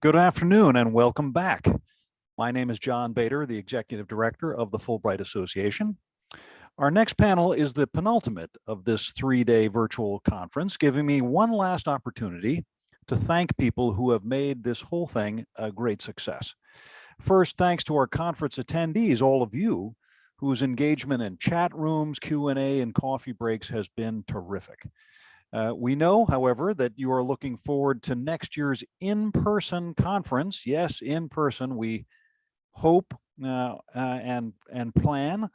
Good afternoon and welcome back. My name is John Bader, the Executive Director of the Fulbright Association. Our next panel is the penultimate of this three-day virtual conference, giving me one last opportunity to thank people who have made this whole thing a great success. First, thanks to our conference attendees, all of you, whose engagement in chat rooms, Q&A, and coffee breaks has been terrific. Uh, we know, however, that you are looking forward to next year's in-person conference. Yes, in person. We hope uh, uh, and and plan,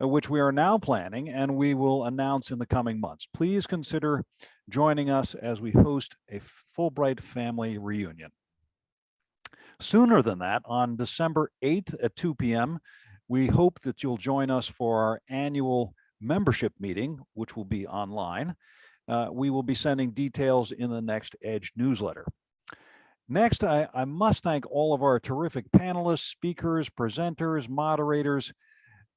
uh, which we are now planning, and we will announce in the coming months. Please consider joining us as we host a Fulbright family reunion. Sooner than that, on December 8th at 2 p.m., we hope that you'll join us for our annual membership meeting, which will be online. Uh, we will be sending details in the next EDGE newsletter. Next, I, I, must thank all of our terrific panelists, speakers, presenters, moderators,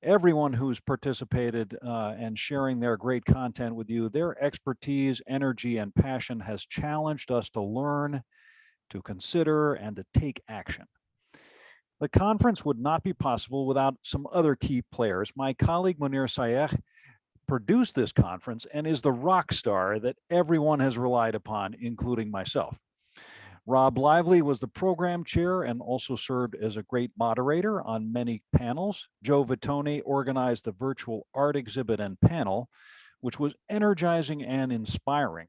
everyone who's participated uh, and sharing their great content with you. Their expertise, energy, and passion has challenged us to learn, to consider, and to take action. The conference would not be possible without some other key players. My colleague Munir Sayegh produced this conference and is the rock star that everyone has relied upon, including myself. Rob Lively was the program chair and also served as a great moderator on many panels. Joe Vitone organized the virtual art exhibit and panel, which was energizing and inspiring.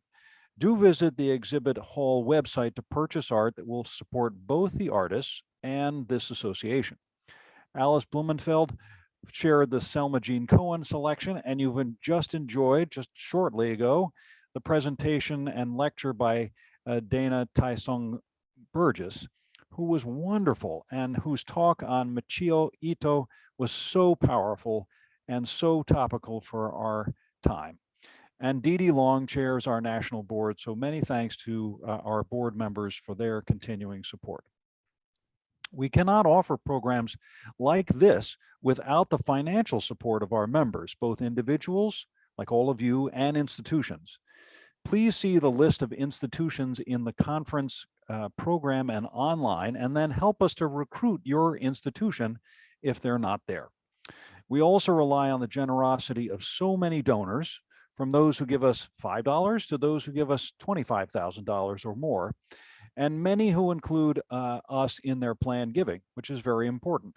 Do visit the exhibit hall website to purchase art that will support both the artists and this association. Alice Blumenfeld shared the Selma Jeanne Cohen selection, and you've just enjoyed, just shortly ago, the presentation and lecture by uh, Dana Tai Soon Burgess, who was wonderful and whose talk on Michio Ito was so powerful and so topical for our time. And Dee Dee Long chairs our national board, so many thanks to uh, our board members for their continuing support. We cannot offer programs like this without the financial support of our members, both individuals, like all of you, and institutions. Please see the list of institutions in the conference uh, program and online, and then help us to recruit your institution if they're not there. We also rely on the generosity of so many donors, from those who give us $5 to those who give us $25,000 or more and many who include uh, us in their planned giving, which is very important.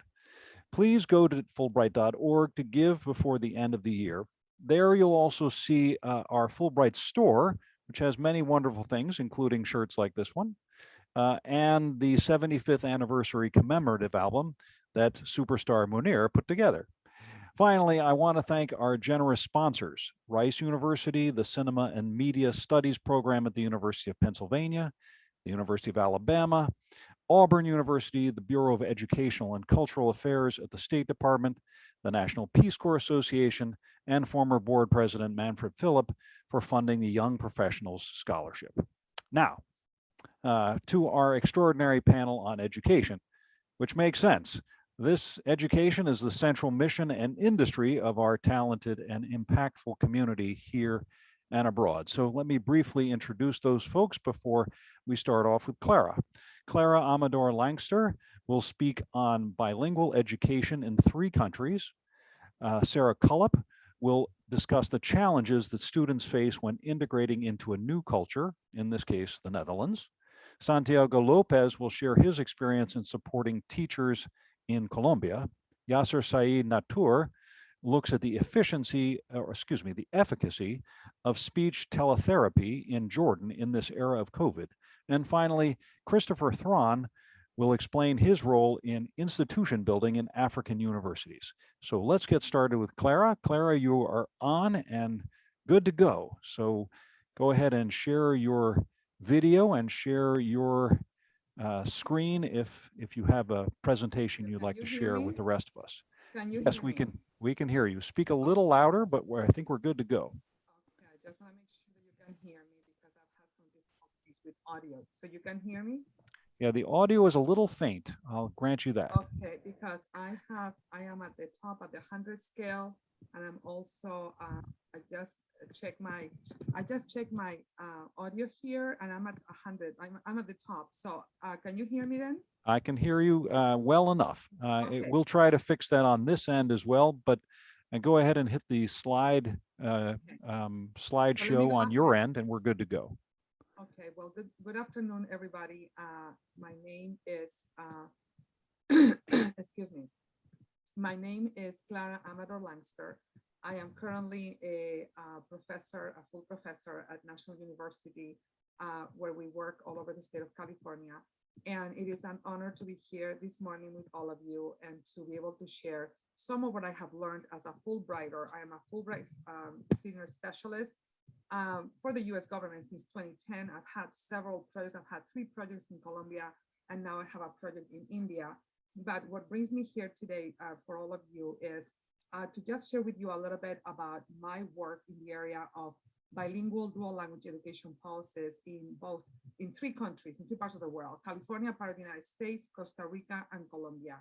Please go to Fulbright.org to give before the end of the year. There you'll also see uh, our Fulbright store, which has many wonderful things, including shirts like this one, uh, and the 75th anniversary commemorative album that superstar Munir put together. Finally, I want to thank our generous sponsors, Rice University, the Cinema and Media Studies program at the University of Pennsylvania, the University of Alabama, Auburn University, the Bureau of Educational and Cultural Affairs at the State Department, the National Peace Corps Association, and former board president Manfred Philipp for funding the Young Professionals Scholarship. Now, uh, to our extraordinary panel on education, which makes sense. This education is the central mission and industry of our talented and impactful community here and abroad. So let me briefly introduce those folks before we start off with Clara. Clara Amador Lankster will speak on bilingual education in three countries. Uh, Sarah Cullip will discuss the challenges that students face when integrating into a new culture, in this case, the Netherlands. Santiago Lopez will share his experience in supporting teachers in Colombia. Yasser Saeed Natur looks at the efficiency, or excuse me, the efficacy of speech teletherapy in Jordan in this era of COVID. And finally, Christopher Thron will explain his role in institution building in African universities. So let's get started with Clara. Clara, you are on and good to go. So go ahead and share your video and share your uh, screen if if you have a presentation you'd like to share me? with the rest of us. yes, we me? can we can hear you. Speak a little louder, but I think we're good to go. Okay, I just want to make sure that you can hear me because I've had some difficulties with audio. So you can hear me? Yeah, the audio is a little faint. I'll grant you that. Okay, because I have, I am at the top of the hundred scale and I'm also, uh, I just checked my, I just checked my, uh, audio here and I'm at a hundred, I'm, I'm at the top. So, uh, can you hear me then? I can hear you uh, well enough. Uh, it- We'll try to fix that on this end as well, but and go ahead and hit the slide uh, um, slideshow on your end and we're good to go. Okay, well, good, good afternoon, everybody. Uh, my name is, uh, excuse me. My name is Clara Amador Lankster. I am currently a, uh, professor, a full professor at National University, uh, where we work all over the state of California. And it is an honor to be here this morning with all of you and to be able to share some of what I have learned as a Fulbrighter. I am a Fulbright, um, senior specialist um, for the US government since 2010. I've had several projects. I've had three projects in Colombia, and now I have a project in India. But what brings me here today uh, for all of you is uh, to just share with you a little bit about my work in the area of bilingual dual language education policies in both, in three countries, in three parts of the world, California, part of the United States, Costa Rica, and Colombia.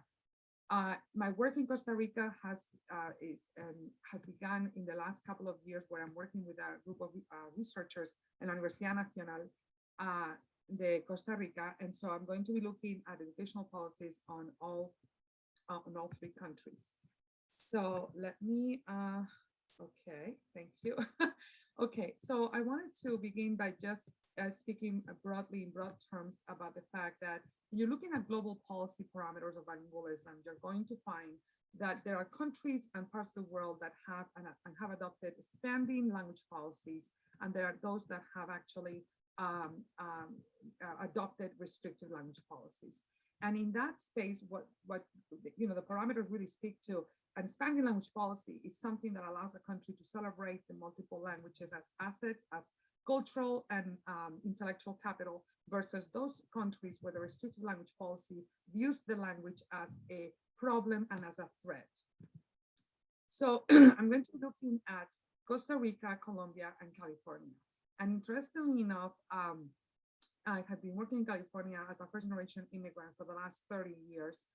Uh, my work in Costa Rica has uh, is um, has begun in the last couple of years, where I'm working with a group of uh, researchers in la Universidad Nacional uh, de Costa Rica, and so I'm going to be looking at educational policies on all on all three countries. So let me. Uh, okay, thank you. okay, so I wanted to begin by just uh, speaking broadly in broad terms about the fact that when you're looking at global policy parameters of bilingualism, you're going to find that there are countries and parts of the world that have and, have adopted expanding language policies, and there are those that have actually um, um, uh, adopted restrictive language policies. And in that space, what what you know the parameters really speak to an Spanish language policy is something that allows a country to celebrate the multiple languages as assets, as cultural and um, intellectual capital versus those countries where the restrictive language policy views the language as a problem and as a threat. So I'm going to be looking at Costa Rica, Colombia, and California. And interestingly enough, um, I have been working in California as a first generation immigrant for the last 30 years,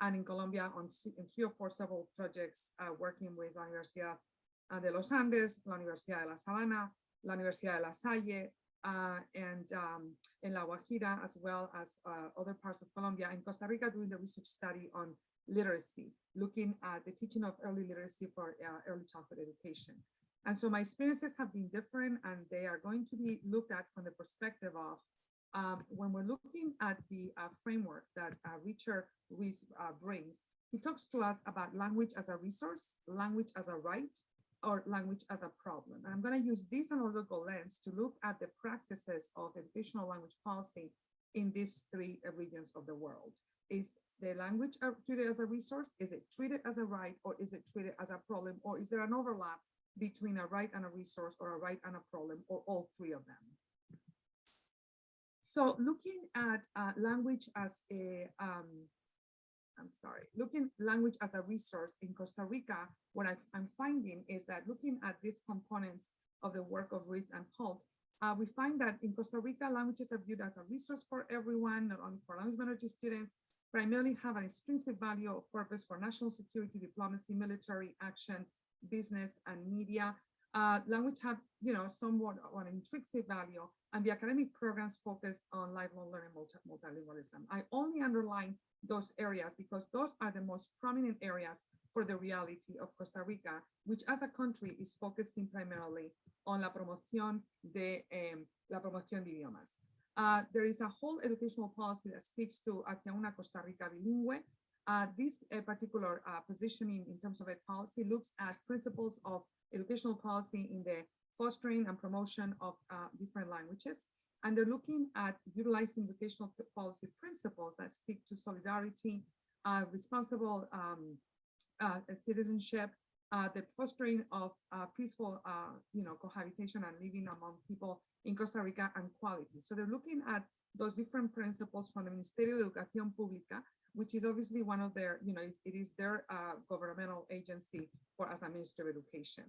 and in Colombia on three or four several projects uh, working with La Universidad uh, de los Andes, La Universidad de La Sabana, La Universidad de La Salle, uh, and um, in La Guajira, as well as uh, other parts of Colombia and Costa Rica doing the research study on literacy, looking at the teaching of early literacy for uh, early childhood education. And so my experiences have been different and they are going to be looked at from the perspective of um, when we're looking at the uh, framework that uh, Richard uh, brings, he talks to us about language as a resource, language as a right, or language as a problem. And I'm going to use this analytical lens to look at the practices of educational language policy in these three uh, regions of the world. Is the language uh, treated as a resource? Is it treated as a right, or is it treated as a problem, or is there an overlap between a right and a resource, or a right and a problem, or all three of them? So looking at uh, language as a, um, I'm sorry, looking language as a resource in Costa Rica, what I, am finding is that looking at these components of the work of Ruiz and Holt, uh, we find that in Costa Rica, languages are viewed as a resource for everyone, not only for language minority students, primarily have an intrinsic value of purpose for national security, diplomacy, military action, business, and media. Uh, language have, you know, somewhat an intrinsic value, and the academic programs focus on lifelong learning multi multilingualism. I only underline those areas because those are the most prominent areas for the reality of Costa Rica, which as a country is focusing primarily on la promoción de um, la promoción de idiomas. Uh, there is a whole educational policy that speaks to hacia una Costa Rica bilingüe. Uh, this uh, particular positioning in terms of ed policy looks at principles of educational policy in the fostering and promotion of uh, different languages. And they're looking at utilizing educational policy principles that speak to solidarity, uh, responsible um, uh, citizenship, uh, the fostering of uh, peaceful, you know, cohabitation and living among people in Costa Rica and quality. So they're looking at those different principles from the Ministerio de Educación Pública, which is obviously one of their, you know, it is their uh, governmental agency for as a Ministry of Education.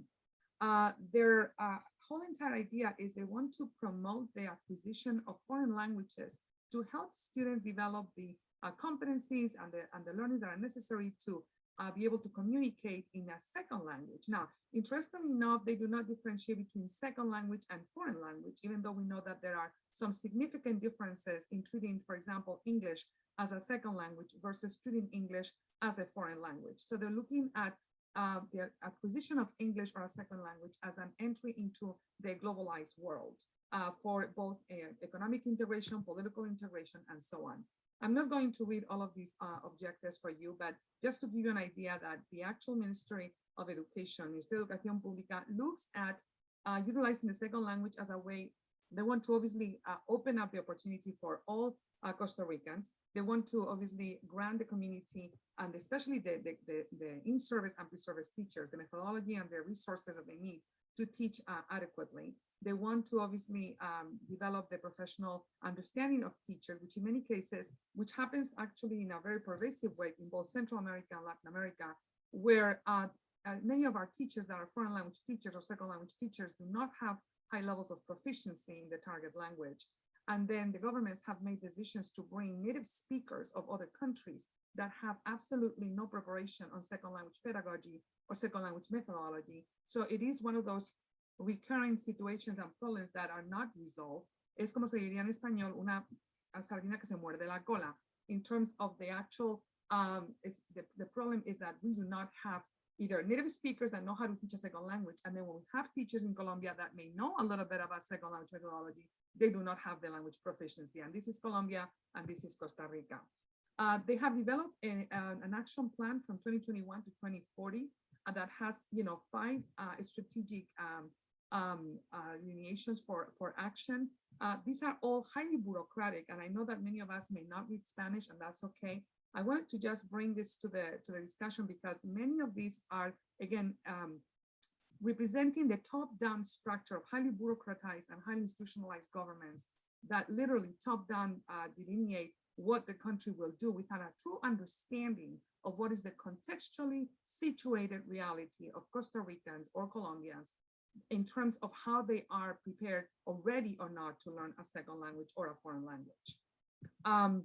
Uh, their uh, whole entire idea is they want to promote the acquisition of foreign languages to help students develop the uh, competencies and the, and the learning that are necessary to uh, be able to communicate in a second language. Now, interestingly enough, they do not differentiate between second language and foreign language, even though we know that there are some significant differences in treating, for example, English as a second language versus treating English as a foreign language. So they're looking at uh, the acquisition of English or a second language as an entry into the globalized world uh, for both uh, economic integration, political integration, and so on. I'm not going to read all of these uh, objectives for you, but just to give you an idea that the actual Ministry of Education, Ministerio de Educación Pública, looks at uh, utilizing the second language as a way, they want to obviously uh, open up the opportunity for all uh, Costa Ricans. They want to obviously grant the community and especially the, the, the, the in-service and pre-service teachers, the methodology and the resources that they need to teach uh, adequately. They want to obviously um, develop the professional understanding of teachers, which in many cases, which happens actually in a very pervasive way in both Central America and Latin America, where uh, uh, many of our teachers that are foreign language teachers or second language teachers do not have high levels of proficiency in the target language. And then the governments have made decisions to bring native speakers of other countries that have absolutely no preparation on second language pedagogy or second language methodology. So it is one of those recurring situations and problems that are not resolved. Es como se diría en español, una sardina que se muerde la cola. In terms of the actual, um, the, the problem is that we do not have either native speakers that know how to teach a second language, and then when we have teachers in Colombia that may know a little bit about second language methodology, they do not have the language proficiency. And this is Colombia, and this is Costa Rica. Uh, they have developed a, an action plan from 2021 to 2040 uh, that has, you know, five uh, strategic um, um, uh, lineations for, for action. Uh, these are all highly bureaucratic, and I know that many of us may not read Spanish, and that's okay. I wanted to just bring this to the to the discussion because many of these are, again, um, representing the top-down structure of highly bureaucratized and highly institutionalized governments that literally top-down uh, delineate what the country will do without a true understanding of what is the contextually situated reality of Costa Ricans or Colombians in terms of how they are prepared already or not to learn a second language or a foreign language. Um,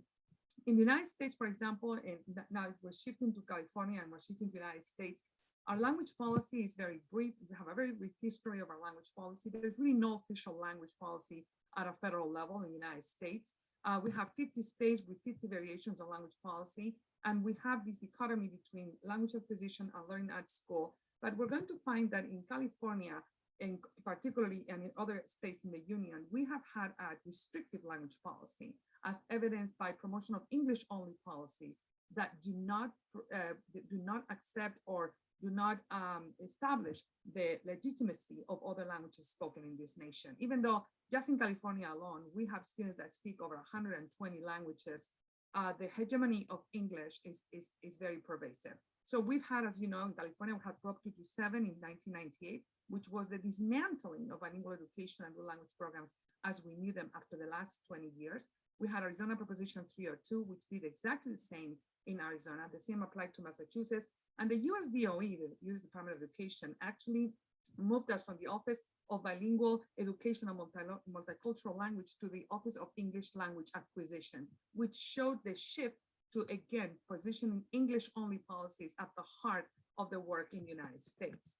in the United States, for example, and now we're shifting to California and we're shifting to the United States, our language policy is very brief. We have a very brief history of our language policy. There's really no official language policy at a federal level in the United States. Uh, we have 50 states with 50 variations of language policy, and we have this dichotomy between language acquisition and learning at school. But we're going to find that in California, and particularly and in other states in the union, we have had a restrictive language policy as evidenced by promotion of English only policies that do not uh, do not accept or do not um, establish the legitimacy of other languages spoken in this nation. Even though just in California alone, we have students that speak over 120 languages, uh, the hegemony of English is, is, is very pervasive. So we've had, as you know, in California, we had Prop 227 in 1998, which was the dismantling of bilingual education and dual language programs as we knew them after the last 20 years. We had Arizona Proposition 302, which did exactly the same in Arizona. The same applied to Massachusetts. And the US DOE, the US Department of Education, actually moved us from the Office of Bilingual Education and Multicultural Language to the Office of English Language Acquisition, which showed the shift to, again, positioning English-only policies at the heart of the work in the United States.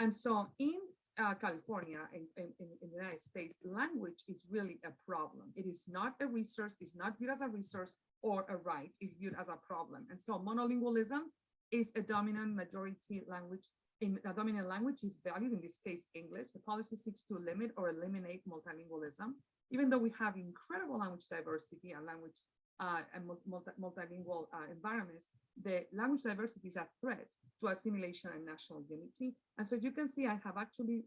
And so in uh, California, in, in, in, the United States, language is really a problem. It is not a resource, it's not viewed as a resource or a right, it's viewed as a problem. And so monolingualism is a dominant majority language in a dominant language is valued, in this case, English. The policy seeks to limit or eliminate multilingualism, even though we have incredible language diversity and language uh, and multi multilingual uh, environments, the language diversity is a threat to assimilation and national unity. And so you can see, I have actually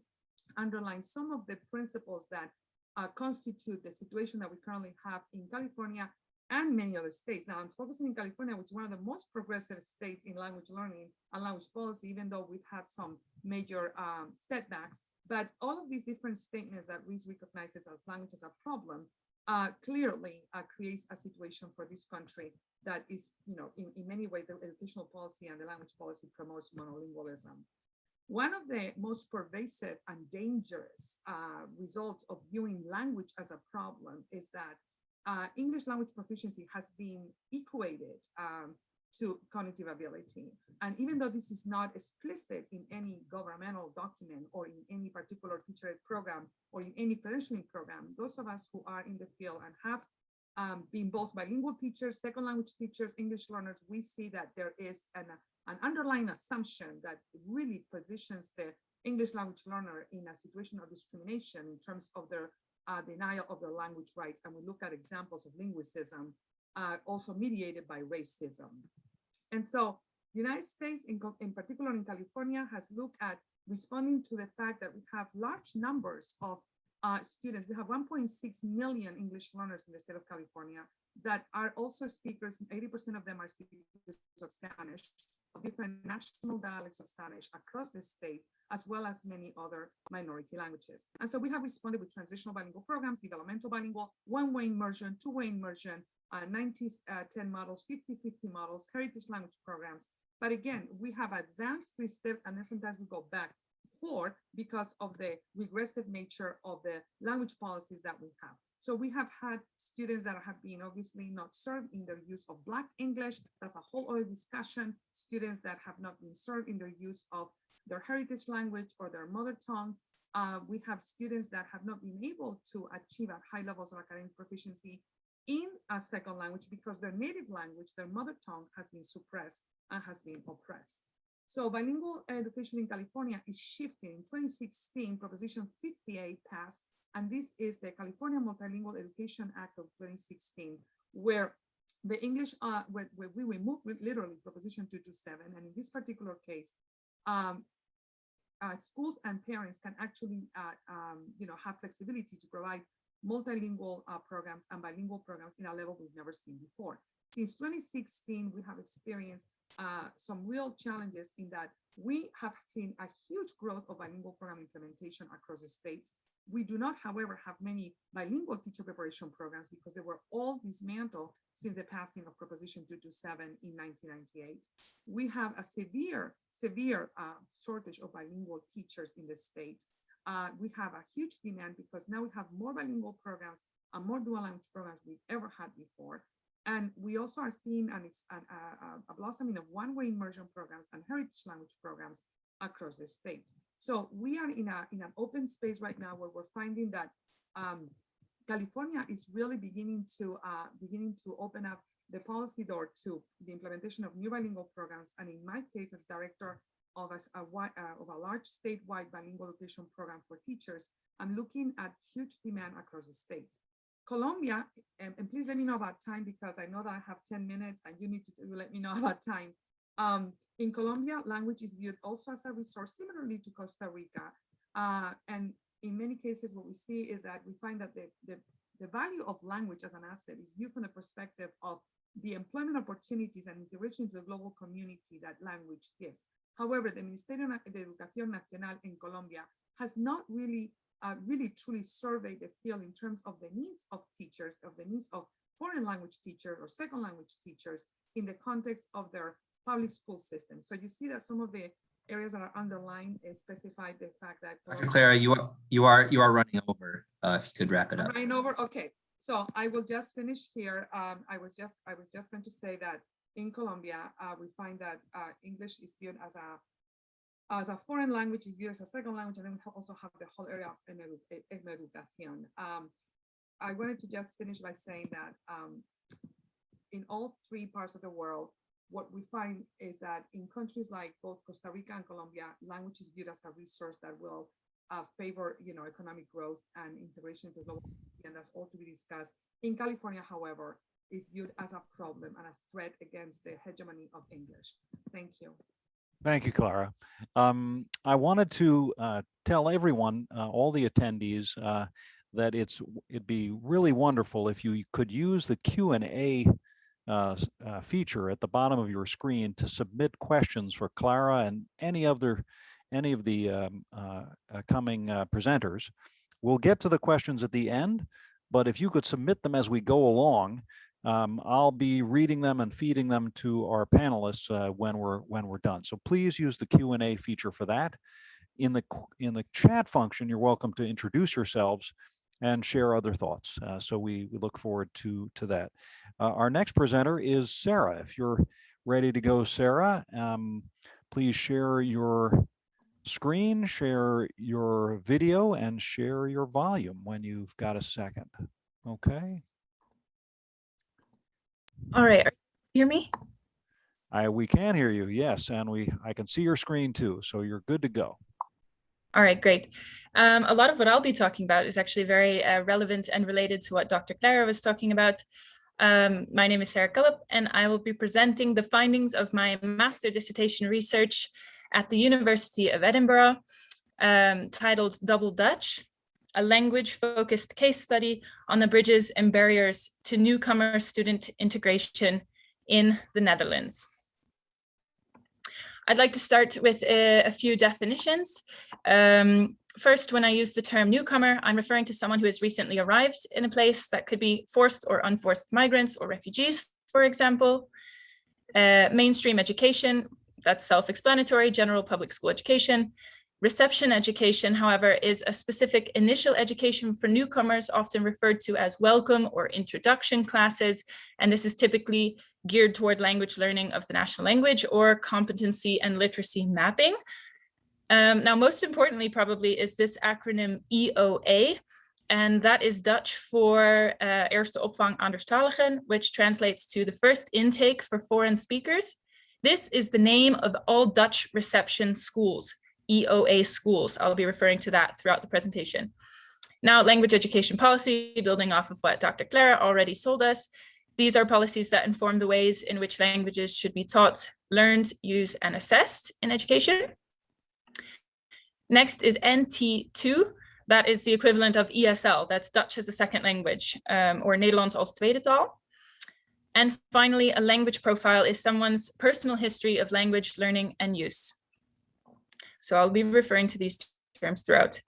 underlined some of the principles that uh, constitute the situation that we currently have in California and many other states. Now I'm focusing in California, which is one of the most progressive states in language learning and language policy, even though we've had some major um, setbacks. But all of these different statements that Ruiz recognizes as language as a problem uh, clearly uh, creates a situation for this country that is, you know, in, in many ways, the educational policy and the language policy promotes monolingualism. One of the most pervasive and dangerous uh, results of viewing language as a problem is that uh, English language proficiency has been equated um, to cognitive ability. And even though this is not explicit in any governmental document or in any particular teacher aid program or in any credentialing program, those of us who are in the field and have um, been both bilingual teachers, second language teachers, English learners, we see that there is an, an underlying assumption that really positions the English language learner in a situation of discrimination in terms of their uh, denial of their language rights. And we look at examples of linguicism, uh, also mediated by racism. And so the United States, in, in particular in California, has looked at responding to the fact that we have large numbers of uh, students. We have 1.6 million English learners in the state of California that are also speakers. 80% of them are speakers of Spanish, of different national dialects of Spanish across the state, as well as many other minority languages. And so we have responded with transitional bilingual programs, developmental bilingual, one-way immersion, two-way immersion, uh, 90, uh, 10 models, 50, 50 models, heritage language programs. But again, we have advanced three steps and then sometimes we go back four because of the regressive nature of the language policies that we have. So we have had students that have been obviously not served in their use of Black English. That's a whole other discussion. Students that have not been served in their use of their heritage language or their mother tongue. Uh, we have students that have not been able to achieve at high levels of academic proficiency in a second language because their native language, their mother tongue has been suppressed and has been oppressed. So bilingual education in California is shifting. In 2016, Proposition 58 passed, and this is the California Multilingual Education Act of 2016, where the English, uh, where, where we remove literally Proposition 227, and in this particular case, um, uh, schools and parents can actually, uh, um, you know, have flexibility to provide multilingual uh, programs and bilingual programs in a level we've never seen before. Since 2016, we have experienced uh, some real challenges in that we have seen a huge growth of bilingual program implementation across the state. We do not, however, have many bilingual teacher preparation programs because they were all dismantled since the passing of Proposition 227 in 1998. We have a severe, severe uh, shortage of bilingual teachers in the state. Uh, we have a huge demand because now we have more bilingual programs and more dual language programs we've ever had before. And we also are seeing an, an, a, a blossoming of one-way immersion programs and heritage language programs across the state. So we are in, a, in an open space right now where we're finding that um, California is really beginning to uh, beginning to open up the policy door to the implementation of new bilingual programs. And in my case, as director of a, a, uh, of a large statewide bilingual education program for teachers, I'm looking at huge demand across the state. Colombia, and, and, please let me know about time because I know that I have 10 minutes and you need to, to let me know about time. Um, in Colombia, language is viewed also as a resource similarly to Costa Rica. Uh, and in many cases, what we see is that we find that the, the, the value of language as an asset is viewed from the perspective of the employment opportunities and integration to the global community that language gives. However, the Ministerio de Educación Nacional in Colombia has not really uh, really truly surveyed the field in terms of the needs of teachers, of the needs of foreign language teachers or second language teachers in the context of their public school system. So you see that some of the areas that are underlined specify the fact that Dr. Clara, you are you are you are running over. Uh, if you could wrap it up. Running over. Okay. So I will just finish here. Um, I was just I was just going to say that in Colombia, uh, we find that uh, English is viewed as a as a foreign language is viewed as a second language, and then we also have the whole area of educación. Um, I wanted to just finish by saying that um, in all three parts of the world, what we find is that in countries like both Costa Rica and Colombia, language is viewed as a resource that will uh, favor, you know, economic growth and integration into global, and that's all to be discussed. In California, however, is viewed as a problem and a threat against the hegemony of English. Thank you. Thank you, Clara. Um, I wanted to uh, tell everyone, uh, all the attendees, uh, that it's it'd be really wonderful if you could use the Q and A uh, uh, feature at the bottom of your screen to submit questions for Clara and any other any of the um, uh, coming presenters. We'll get to the questions at the end, but if you could submit them as we go along, um, I'll be reading them and feeding them to our panelists uh, when we're when we're done. So please use the Q&A feature for that. In the in the chat function, you're welcome to introduce yourselves and share other thoughts. Uh, so we, we look forward to, to that. Uh, our next presenter is Sarah. If you're ready to go, Sarah, um, please share your screen, share your video, and share your volume when you've got a second. Okay, All right, are- hear me? I, we can hear you, yes, and we, I can see your screen too, so you're good to go. All right, great. Um, a lot of what I'll be talking about is actually very uh, relevant and related to what Dr. Clara was talking about. Um, my name is Sarah Cullip, and I will be presenting the findings of my master dissertation research at the University of Edinburgh, um, titled Double Dutch, a language-focused case study on the bridges and barriers to newcomer student integration in the Netherlands. I'd like to start with a, a few definitions. Um, first, when I use the term newcomer, I'm referring to someone who has recently arrived in a place that could be forced or unforced migrants or refugees, for example. Uh, mainstream education, that's self-explanatory, general public school education. Reception education, however, is a specific initial education for newcomers, often referred to as welcome or introduction classes. And this is typically geared toward language learning of the national language or competency and literacy mapping. Um, now, most importantly, probably is this acronym EOA, and that is Dutch for uh, Eerste Opvang Anderstaligen, which translates to the first intake for foreign speakers. This is the name of all Dutch reception schools, EOA schools. I'll be referring to that throughout the presentation. Now, language education policy, building off of what Dr. Clara already told us, these are policies that inform the ways in which languages should be taught, learned, used, and assessed in education. Next is NT2. That is the equivalent of ESL. That's Dutch as a second language um, or Nederlands als tweede taal. And finally, a language profile is someone's personal history of language learning and use. So I'll be referring to these terms throughout.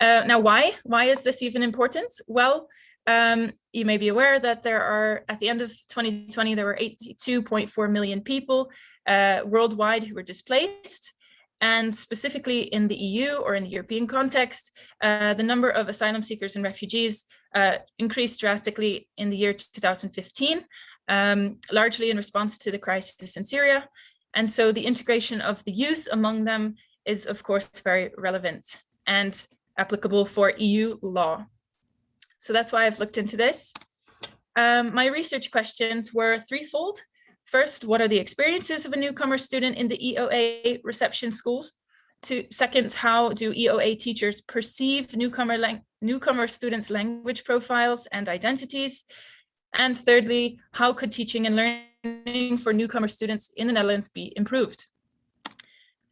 Uh, now, why? Why is this even important? Well, um, you may be aware that there are, at the end of 2020, there were 82.4 million people uh, worldwide who were displaced. And specifically in the EU or in the European context, uh, the number of asylum seekers and refugees uh, increased drastically in the year 2015, um, largely in response to the crisis in Syria. And so the integration of the youth among them is, of course, very relevant and applicable for EU law. So that's why I've looked into this. Um, my research questions were threefold. First, what are the experiences of a newcomer student in the EOA reception schools? To, second, how do EOA teachers perceive newcomer, newcomer students' language profiles and identities? And thirdly, how could teaching and learning for newcomer students in the Netherlands be improved?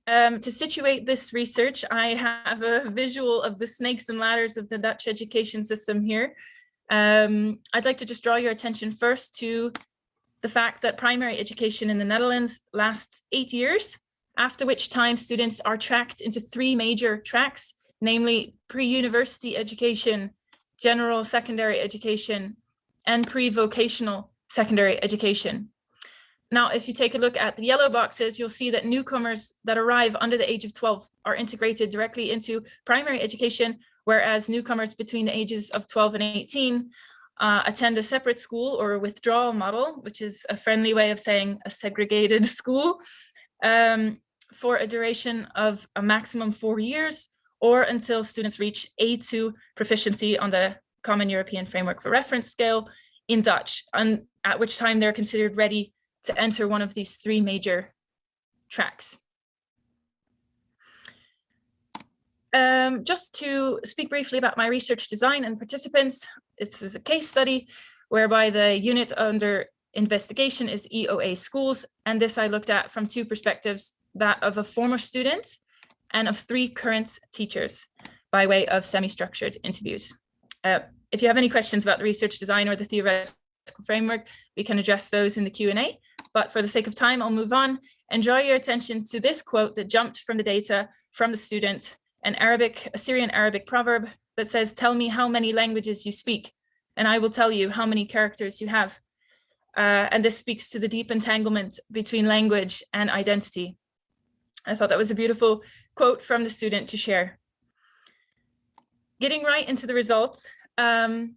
Um, to situate this research, I have a visual of the snakes and ladders of the Dutch education system here. Um, I'd like to just draw your attention first to the fact that primary education in the Netherlands lasts eight years, after which time students are tracked into three major tracks, namely pre-university education, general secondary education, and pre-vocational secondary education. Now, if you take a look at the yellow boxes, you'll see that newcomers that arrive under the age of 12 are integrated directly into primary education, whereas newcomers between the ages of 12 and 18 uh, attend a separate school or a withdrawal model, which is a friendly way of saying a segregated school, um, for a duration of a maximum four years or until students reach A2 proficiency on the Common European Framework for Reference scale in Dutch, and at which time they're considered ready to enter one of these three major tracks. Um, just to speak briefly about my research design and participants, this is a case study whereby the unit under investigation is EOA schools. And this I looked at from two perspectives, that of a former student and of three current teachers by way of semi-structured interviews. Uh, if you have any questions about the research design or the theoretical framework, we can address those in the Q&A. But for the sake of time, I'll move on and draw your attention to this quote that jumped from the data from the student, an Arabic, Assyrian Arabic proverb that says, tell me how many languages you speak, and I will tell you how many characters you have. Uh, and this speaks to the deep entanglement between language and identity. I thought that was a beautiful quote from the student to share. getting right into the results, um,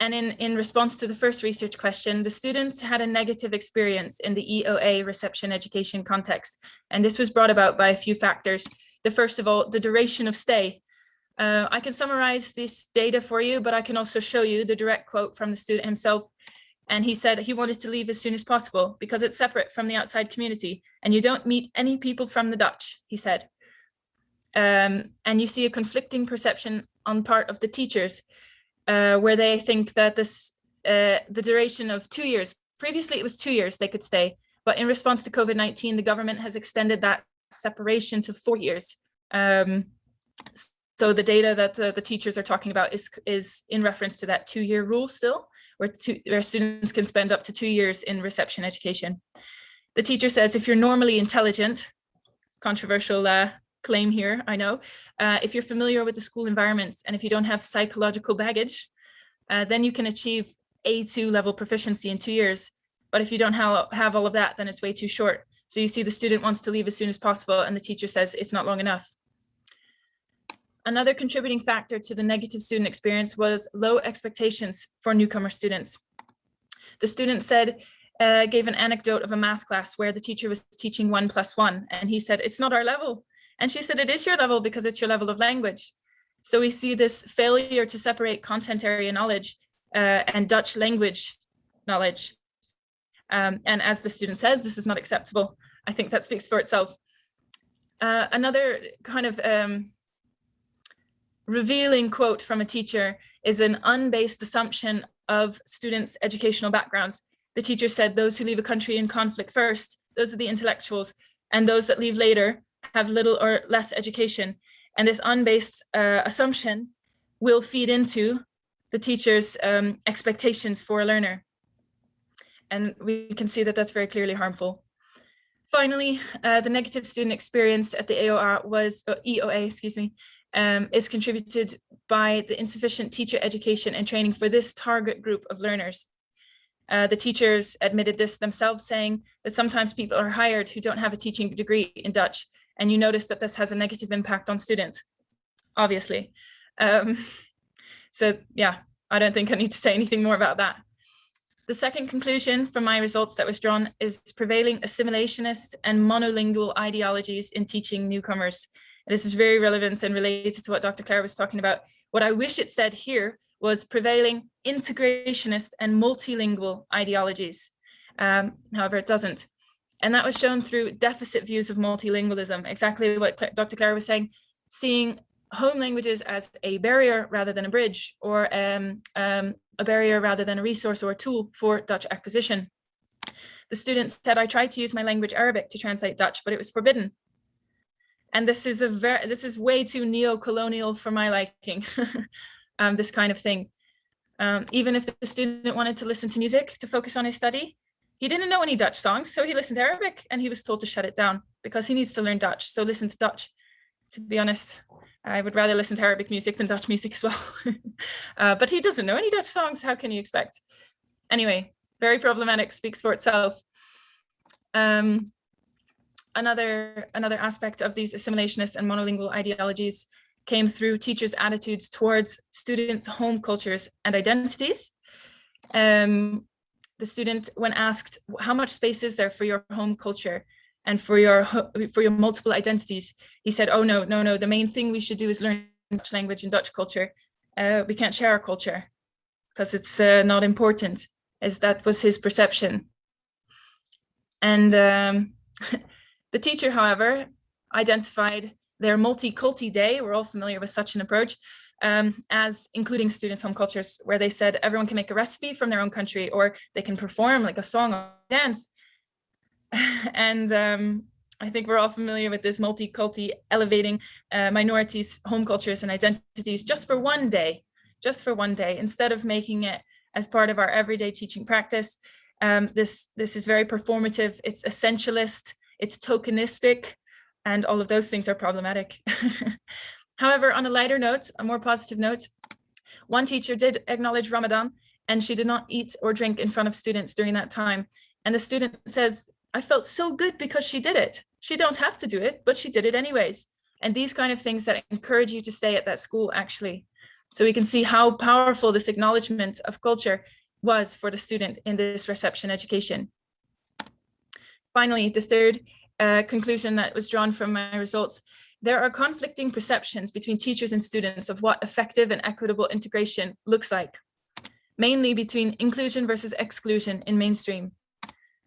and in, in response to the first research question, the students had a negative experience in the EOA reception education context. And this was brought about by a few factors. The first of all, the duration of stay. Uh, I can summarize this data for you, but I can also show you the direct quote from the student himself. And he said he wanted to leave as soon as possible because it's separate from the outside community and you don't meet any people from the Dutch, he said. Um, and you see a conflicting perception on part of the teachers uh, where they think that this uh, the duration of two years, previously it was two years they could stay, but in response to COVID-19, the government has extended that separation to four years. Um, so the data that the, the, teachers are talking about is, is in reference to that two-year rule still, where, two, where students can spend up to two years in reception education. The teacher says if you're normally intelligent, controversial uh, claim here, I know. Uh, if you're familiar with the school environments and if you don't have psychological baggage, uh, then you can achieve A2 level proficiency in two years. But if you don't have, have all of that, then it's way too short. So you see the student wants to leave as soon as possible and the teacher says it's not long enough. Another contributing factor to the negative student experience was low expectations for newcomer students. The student said, uh, gave an anecdote of a math class where the teacher was teaching one plus one and he said, it's not our level. And she said, it is your level because it's your level of language. So we see this failure to separate content area knowledge uh, and Dutch language knowledge. Um, and as the student says, this is not acceptable. I think that speaks for itself. Uh, another kind of um, revealing quote from a teacher is an unbased assumption of students' educational backgrounds. The teacher said those who leave a country in conflict first, those are the intellectuals, and those that leave later have little or less education. And this unbased uh, assumption will feed into the teacher's um, expectations for a learner. And we can see that that's very clearly harmful. Finally, uh, the negative student experience at the AOR was, uh, EOA, excuse me, um, is contributed by the insufficient teacher education and training for this target group of learners. Uh, the teachers admitted this themselves, saying that sometimes people are hired who don't have a teaching degree in Dutch and you notice that this has a negative impact on students, obviously. Um, so yeah, I don't think I need to say anything more about that. The second conclusion from my results that was drawn is prevailing assimilationist and monolingual ideologies in teaching newcomers. And this is very relevant and related to what Dr. Claire was talking about. What I wish it said here was prevailing integrationist and multilingual ideologies. Um, however, it doesn't. And that was shown through deficit views of multilingualism, exactly what Dr. Claire was saying, seeing home languages as a barrier rather than a bridge or um, um, a barrier rather than a resource or a tool for Dutch acquisition. The students said, I tried to use my language Arabic to translate Dutch, but it was forbidden. And this is a very, this is way too neo-colonial for my liking, um, this kind of thing. Um, even if the student wanted to listen to music to focus on his study, he didn't know any Dutch songs, so he listened to Arabic and he was told to shut it down because he needs to learn Dutch. So listen to Dutch. To be honest, I would rather listen to Arabic music than Dutch music as well. uh, but he doesn't know any Dutch songs. How can you expect? Anyway, very problematic, speaks for itself. Um, another, another aspect of these assimilationist and monolingual ideologies came through teachers' attitudes towards students' home cultures and identities. Um, the student, when asked how much space is there for your home culture and for your for your multiple identities, he said, oh, no, no, no, the main thing we should do is learn Dutch language and Dutch culture. Uh, we can't share our culture because it's uh, not important, as that was his perception. And um, the teacher, however, identified their multi-culti day, we're all familiar with such an approach, um, as including students' home cultures, where they said everyone can make a recipe from their own country or they can perform like a song or dance. and um, I think we're all familiar with this multi-culti elevating uh, minorities, home cultures and identities just for one day, just for one day, instead of making it as part of our everyday teaching practice. Um, this, this is very performative, it's essentialist, it's tokenistic, and all of those things are problematic. However, on a lighter note, a more positive note, one teacher did acknowledge Ramadan and she did not eat or drink in front of students during that time. And the student says, I felt so good because she did it. She don't have to do it, but she did it anyways. And these kind of things that encourage you to stay at that school actually. So we can see how powerful this acknowledgement of culture was for the student in this reception education. Finally, the third uh, conclusion that was drawn from my results, there are conflicting perceptions between teachers and students of what effective and equitable integration looks like, mainly between inclusion versus exclusion in mainstream.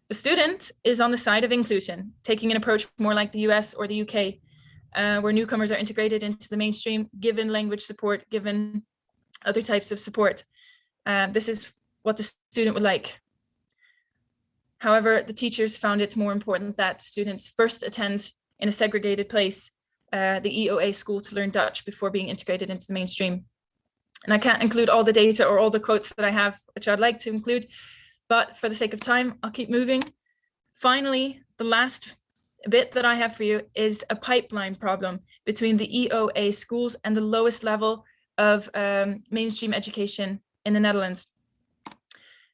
The student is on the side of inclusion, taking an approach more like the US or the UK, uh, where newcomers are integrated into the mainstream, given language support, given other types of support. Uh, this is what the student would like. However, the teachers found it more important that students first attend in a segregated place, uh, the EOA school to learn Dutch before being integrated into the mainstream. And I can't include all the data or all the quotes that I have, which I'd like to include, but for the sake of time, I'll keep moving. Finally, the last bit that I have for you is a pipeline problem between the EOA schools and the lowest level of um, mainstream education in the Netherlands.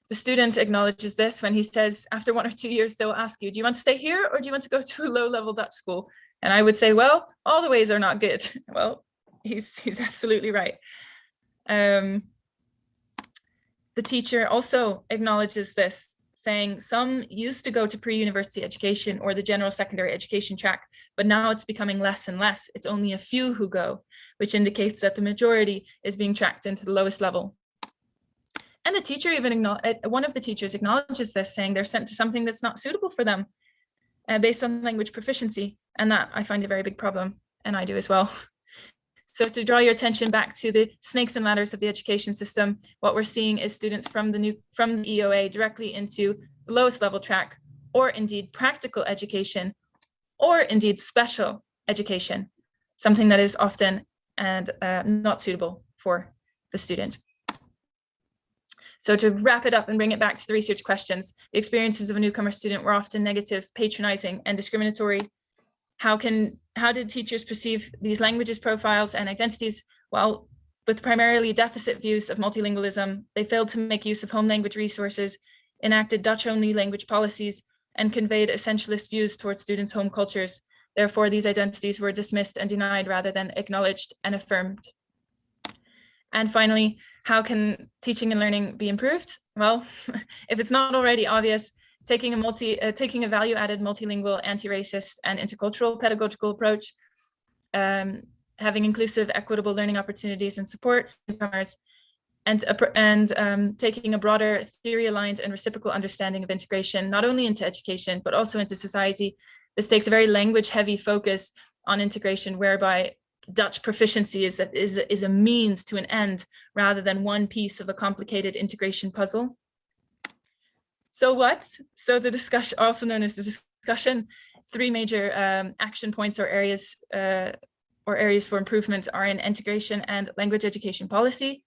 The student acknowledges this when he says, after one or two years, they'll ask you, do you want to stay here or do you want to go to a low level Dutch school? And I would say, well, all the ways are not good. Well, he's, he's absolutely right. Um, the teacher also acknowledges this, saying some used to go to pre-university education or the general secondary education track, but now it's becoming less and less. It's only a few who go, which indicates that the majority is being tracked into the lowest level. And the teacher even, one of the teachers acknowledges this, saying they're sent to something that's not suitable for them uh, based on language proficiency. And that I find a very big problem, and I do as well. So to draw your attention back to the snakes and ladders of the education system, what we're seeing is students from the new from the EOA directly into the lowest level track, or indeed practical education, or indeed special education, something that is often and uh, not suitable for the student. So to wrap it up and bring it back to the research questions, the experiences of a newcomer student were often negative, patronizing, and discriminatory. How can how did teachers perceive these languages profiles and identities? Well, with primarily deficit views of multilingualism, they failed to make use of home language resources, enacted Dutch-only language policies, and conveyed essentialist views towards students' home cultures. Therefore, these identities were dismissed and denied rather than acknowledged and affirmed. And finally, how can teaching and learning be improved? Well, if it's not already obvious, taking a multi, uh, taking a value-added multilingual, anti-racist and intercultural pedagogical approach, um, having inclusive, equitable learning opportunities and support for newcomers, and, and um, taking a broader theory-aligned and reciprocal understanding of integration, not only into education, but also into society. This takes a very language-heavy focus on integration, whereby Dutch proficiency is is, is a means to an end rather than one piece of a complicated integration puzzle. So what? So the discussion, also known as the discussion, three major um, action points or areas uh, or areas for improvement are in integration and language education policy,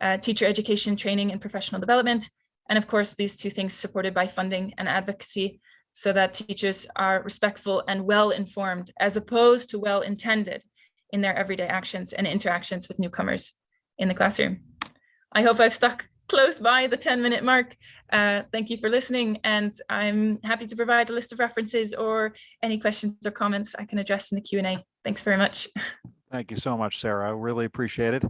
uh, teacher education, training and professional development, and of course, these two things supported by funding and advocacy so that teachers are respectful and well informed as opposed to well intended in their everyday actions and interactions with newcomers in the classroom. I hope I've stuck close by the 10 minute mark. Uh, thank you for listening and I'm happy to provide a list of references or any questions or comments I can address in the Q&A. Thanks very much. Thank you so much, Sarah. I really appreciate it.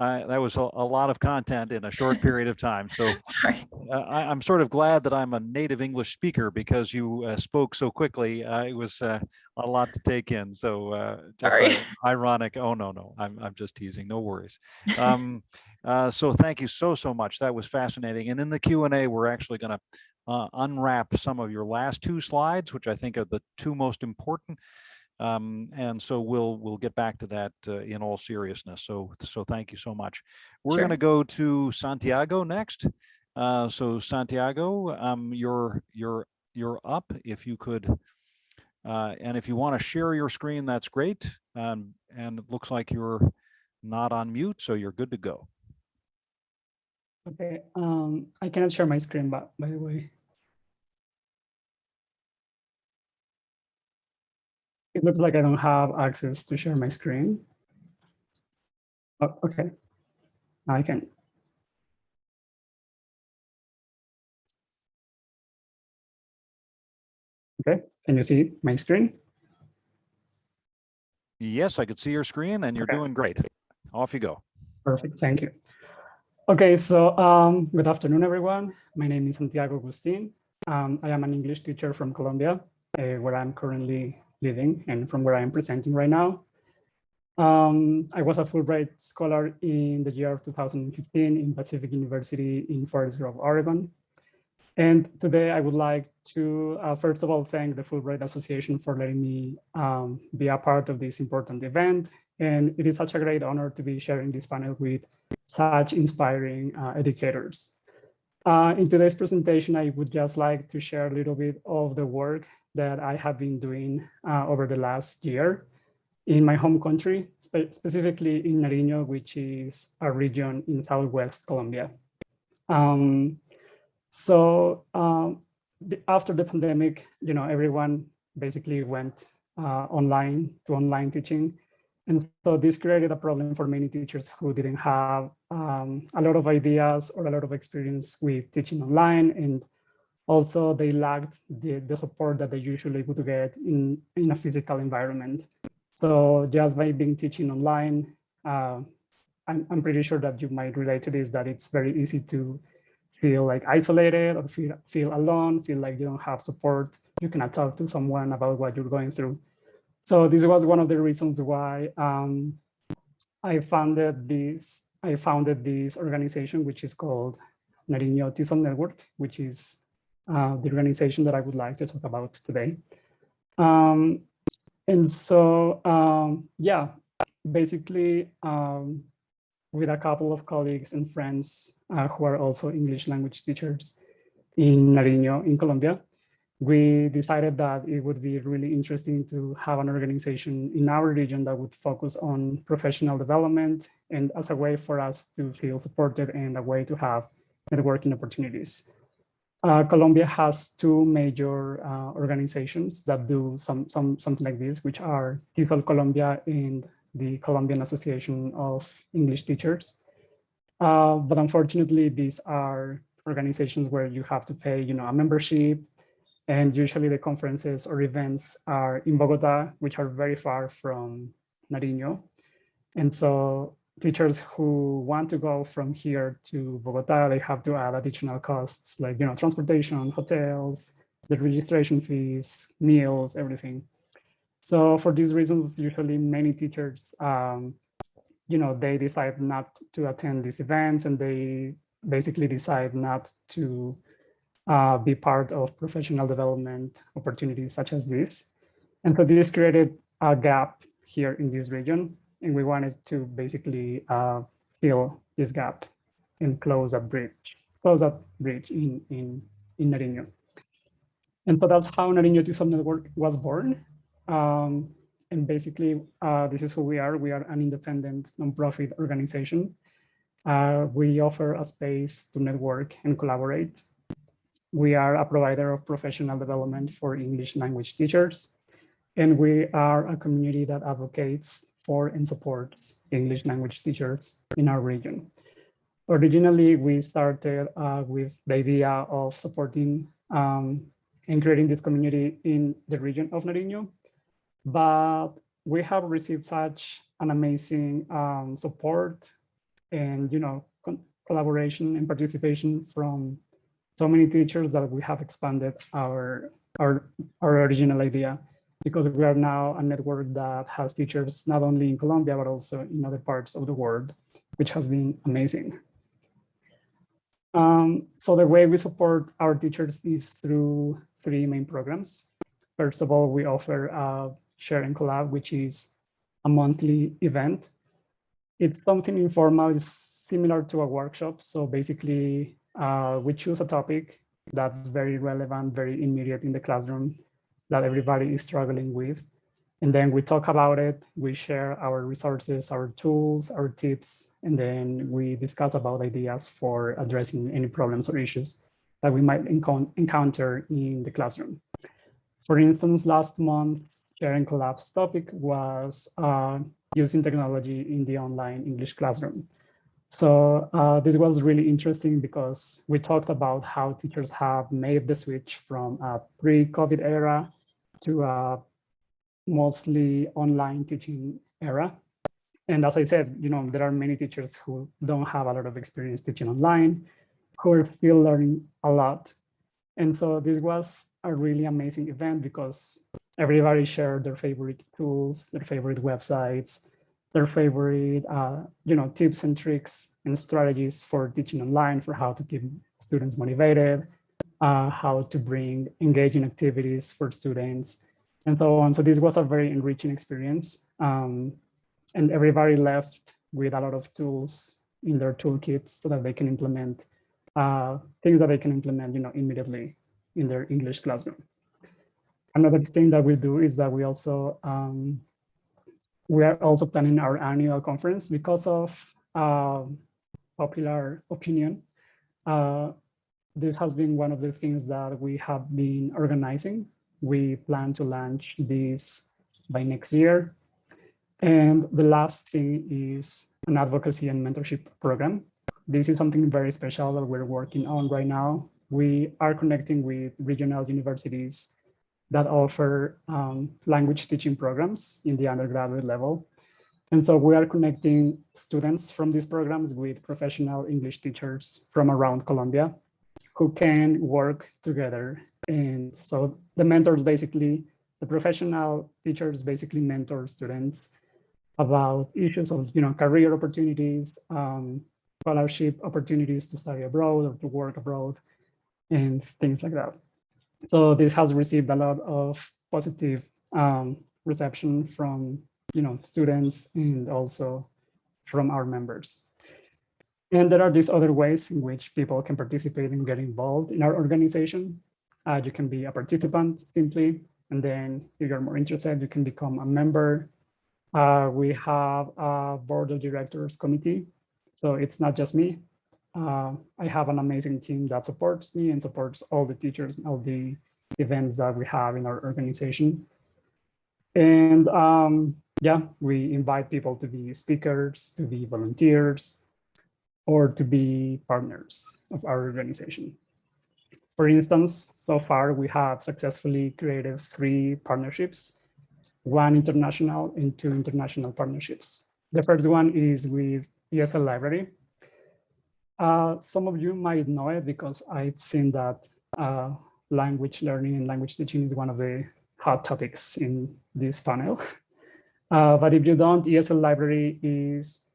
Uh, that was a, a, lot of content in a short period of time. So uh, I, am sort of glad that I'm a native English speaker because you uh, spoke so quickly. Uh, it was uh, a lot to take in. So uh, just ironic. Oh, no, no, I'm, I'm just teasing. No worries. Um, so thank you so, so much. That was fascinating. And in the Q&A, we're actually going to unwrap some of your last two slides, which I think are the two most important. Um, and so we'll we'll get back to that uh, in all seriousness. So so thank you so much. We're Sure. going to go to Santiago next. Uh, so Santiago, um, you're you're you're up. If you could, uh, and if you want to share your screen, that's great. Um, and it looks like you're not on mute, so you're good to go. Okay, um, I cannot share my screen, but by the way. It looks like I don't have access to share my screen. Oh, okay, now I can. Okay, can you see my screen? Yes, I could see your screen, and you're Okay. doing great. Off you go. Perfect, thank you. Okay, so um, good afternoon, everyone. My name is Santiago Agustin. Um, I am an English teacher from Colombia, uh, where I'm currently living and from where I am presenting right now. Um, I was a Fulbright scholar in the year of 2015 in Pacific University in Forest Grove, Oregon. And today I would like to, uh, first of all, thank the Fulbright Association for letting me um, be a part of this important event. And it is such a great honor to be sharing this panel with such inspiring uh, educators. Uh, in today's presentation, I would just like to share a little bit of the work that I have been doing uh, over the last year in my home country, spe specifically in Nariño, which is a region in Southwest Colombia. Um, so um, the, after the pandemic, you know, everyone basically went uh, online to online teaching. And so this created a problem for many teachers who didn't have um, a lot of ideas or a lot of experience with teaching online. And also they lacked the, the support that they usually would get in, in a physical environment. So just by being teaching online, uh, I'm, I'm pretty sure that you might relate to this, that it's very easy to feel like isolated or feel, feel alone, feel like you don't have support. You cannot talk to someone about what you're going through. So this was one of the reasons why um, I founded this. I founded this organization, which is called Nariño TESOL Network, which is uh, the organization that I would like to talk about today. Um, and so, um, yeah, basically, um, with a couple of colleagues and friends uh, who are also English language teachers in Nariño in Colombia, we decided that it would be really interesting to have an organization in our region that would focus on professional development and as a way for us to feel supported and a way to have networking opportunities. Uh, Colombia has two major uh, organizations that do some, some, something like this, which are TESOL Colombia and the Colombian Association of English Teachers. Uh, but unfortunately, these are organizations where you have to pay, you know, a membership and usually the conferences or events are in Bogota, which are very far from Nariño. And so teachers who want to go from here to Bogota, they have to add additional costs like, you know, transportation, hotels, the registration fees, meals, everything. So for these reasons, usually many teachers, um, you know, they decide not to attend these events and they basically decide not to uh, be part of professional development opportunities such as this. And so this created a gap here in this region, and we wanted to basically uh, fill this gap and close a bridge, close a bridge in, in, in Nariño. And so that's how Nariño TESOL Network was born. Um, and basically, uh, this is who we are. We are an independent nonprofit organization. Uh, we offer a space to network and collaborate we are a provider of professional development for English language teachers, and we are a community that advocates for and supports English language teachers in our region. Originally, we started uh, with the idea of supporting um, and creating this community in the region of Nariño, but we have received such an amazing um, support and you know collaboration and participation from so many teachers that we have expanded our, our, our original idea because we are now a network that has teachers not only in Colombia, but also in other parts of the world, which has been amazing. Um, so the way we support our teachers is through three main programs. First of all, we offer a Share and Collab, which is a monthly event. It's something informal, it's similar to a workshop. So basically uh, we choose a topic that's very relevant, very immediate in the classroom that everybody is struggling with. And then we talk about it, we share our resources, our tools, our tips, and then we discuss about ideas for addressing any problems or issues that we might encounter in the classroom. For instance, last month, Sharing and Collab's topic was uh, using technology in the online English classroom. So uh, this was really interesting because we talked about how teachers have made the switch from a pre-COVID era to a mostly online teaching era. and as I said, you know, there are many teachers who don't have a lot of experience teaching online, who are still learning a lot. And so this was a really amazing event because everybody shared their favorite tools, their favorite websites, their favorite, uh, you know, tips and tricks and strategies for teaching online, for how to keep students motivated, uh, how to bring engaging activities for students, and so on. So this was a very enriching experience. Um, and everybody left with a lot of tools in their toolkits so that they can implement uh, things that they can implement, you know, immediately in their English classroom. Another thing that we do is that we also um, we are also planning our annual conference because of uh, popular opinion. Uh, this has been one of the things that we have been organizing. We plan to launch this by next year. And the last thing is an advocacy and mentorship program. This is something very special that we're working on right now. We are connecting with regional universities that offer um, language teaching programs in the undergraduate level. And so we are connecting students from these programs with professional English teachers from around Colombia who can work together. And so the mentors basically, the professional teachers basically mentor students about issues of you know career opportunities, um, scholarship opportunities to study abroad or to work abroad, and things like that. So this has received a lot of positive um, reception from you know students and also from our members. And there are these other ways in which people can participate and get involved in our organization. Uh, you can be a participant simply, and then if you're more interested, you can become a member uh, we have a board of directors committee. So it's not just me. Uh, I have an amazing team that supports me and supports all the teachers, all the events that we have in our organization. And um, yeah, we invite people to be speakers, to be volunteers, or to be partners of our organization. For instance, so far we have successfully created three partnerships one international and two international partnerships. The first one is with ESL Library. Uh, some of you might know it because I've seen that uh, language learning and language teaching is one of the hot topics in this panel. Uh, but if you don't, ESL Library is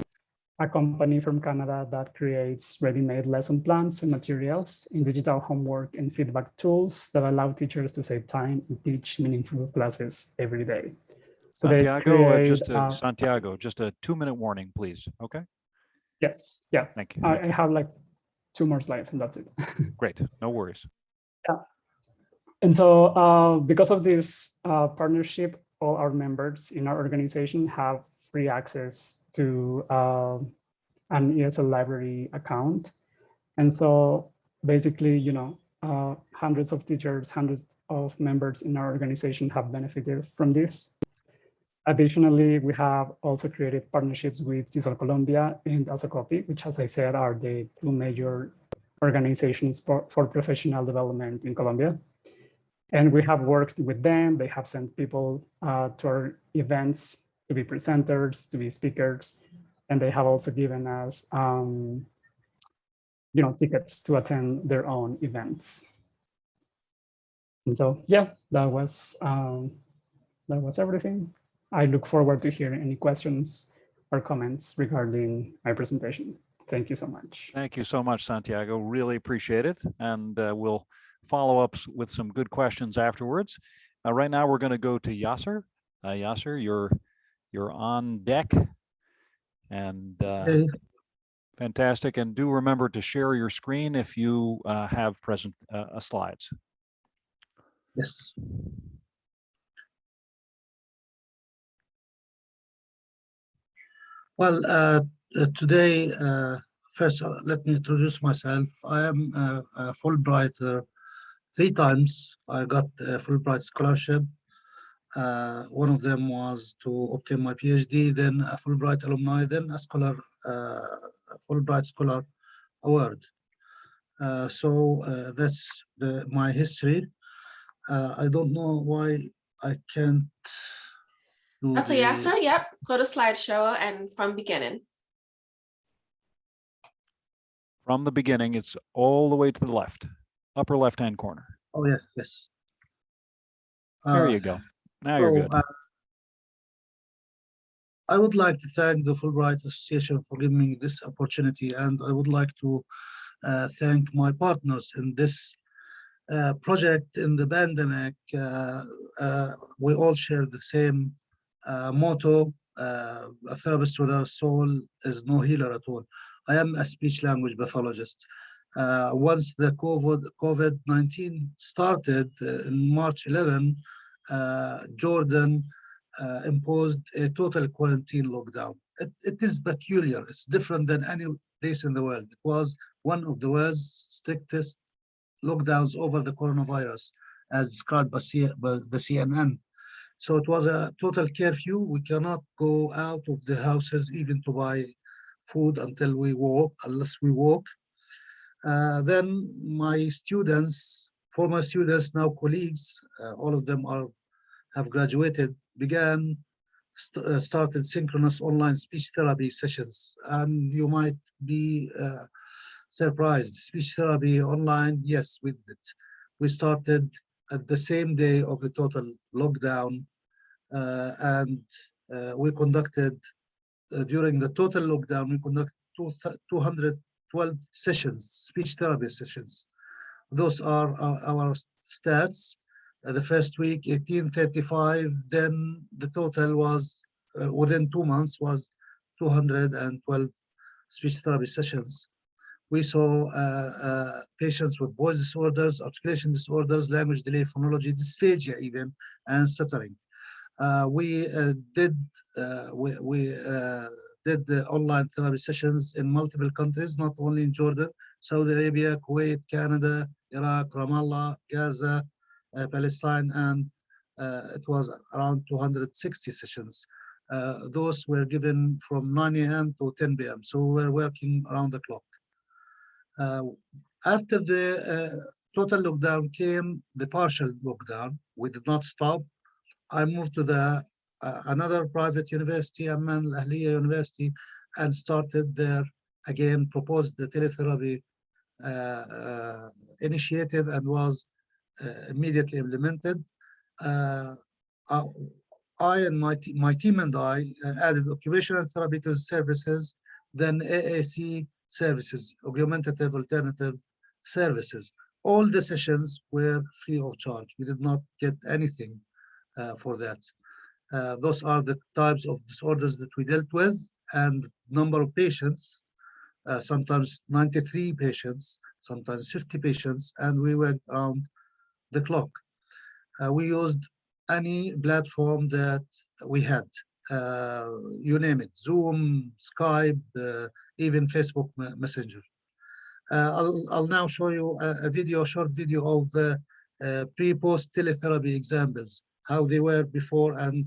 a company from Canada that creates ready-made lesson plans and materials in digital homework and feedback tools that allow teachers to save time and teach meaningful classes every day. So Santiago, uh, just create, a, uh, Santiago, just a two-minute warning, please. Okay, yes, yeah, thank you. I, I have like two more slides and that's it. Great, no worries. Yeah. And so uh, because of this uh, partnership, all our members in our organization have free access to uh, an ESL library account. And so basically, you know, uh, hundreds of teachers, hundreds of members in our organization have benefited from this. Additionally, we have also created partnerships with TESOL Colombia and Asocopi, which, as I said, are the two major organizations for, for professional development in Colombia. And we have worked with them. They have sent people uh, to our events to be presenters, to be speakers, and they have also given us, um, you know, tickets to attend their own events. And so, yeah, that was um, that was everything. I look forward to hearing any questions or comments regarding my presentation. Thank you so much. Thank you so much, Santiago. Really appreciate it. And uh, we'll follow up with some good questions afterwards. Uh, right now, we're going to go to Yasser. Uh, Yasser, you're you're on deck. And uh, Okay, fantastic. And do remember to share your screen if you uh, have present uh, uh, slides. yes. Well, uh, uh, today, uh, first, let me introduce myself. I am a Fulbright. uh, Three times I got a Fulbright scholarship. Uh, One of them was to obtain my PhD, then a Fulbright alumni, then a scholar, uh, Fulbright Scholar Award. Uh, So uh, that's the, my history. Uh, I don't know why I can't to Dr. the- Yasser, yep, go to slideshow and from beginning. From the beginning, it's all the way to the left, upper left-hand corner. Oh, yes, yes. There Uh, you go. Now you're so, good. uh, I would like to thank the Fulbright Association for giving me this opportunity, and I would like to uh, thank my partners in this uh, project in the pandemic. Uh, uh, we all share the same uh, motto, uh, a therapist without a soul is no healer at all. I am a speech language pathologist. Uh, once the COVID, COVID-19 started in March 11, uh, Jordan uh, imposed a total quarantine lockdown. It, it is peculiar. It's different than any place in the world. It was one of the world's strictest lockdowns over the coronavirus, as described by, C, by the CNN. So it was a total curfew. We cannot go out of the houses even to buy food until we walk, unless we walk. Uh, then my students, former students, now colleagues, uh, all of them are have graduated, began st uh, started synchronous online speech therapy sessions. And you might be uh, surprised. Speech therapy online, yes, we did. We started at the same day of the total lockdown, uh, and uh, we conducted uh, during the total lockdown. We conducted two 212 sessions, speech therapy sessions. Those are our, our stats. Uh, the first week 1835 then the total was uh, within two months was 212 speech therapy sessions we saw uh, uh, patients with voice disorders articulation disorders language delay phonology dysphagia even and stuttering uh, we uh, did we, we did the online therapy sessions in multiple countries not only in jordan saudi arabia kuwait canada iraq ramallah gaza uh, Palestine, and uh, it was around 260 sessions. Uh, those were given from 9 a.m. to 10 p.m. So we were working around the clock. Uh, after the total lockdown came the partial lockdown. We did not stop. I moved to the uh, another private university, Amman Al Ahliya University, and started there again, proposed the teletherapy initiative and was uh, immediately implemented. Uh, I, and my, my team and I uh, added occupational therapy to services, then AAC services, augmentative alternative services. All the sessions were free of charge. We did not get anything uh, for that. Uh, those are the types of disorders that we dealt with and number of patients, uh, sometimes 93 patients, sometimes 50 patients, and we went around the clock. Uh, we used any platform that we had, uh, you name it, Zoom, Skype, uh, even Facebook Messenger. Uh, I'll, I'll now show you a, a video, a short video of uh, pre-post teletherapy examples, how they were before and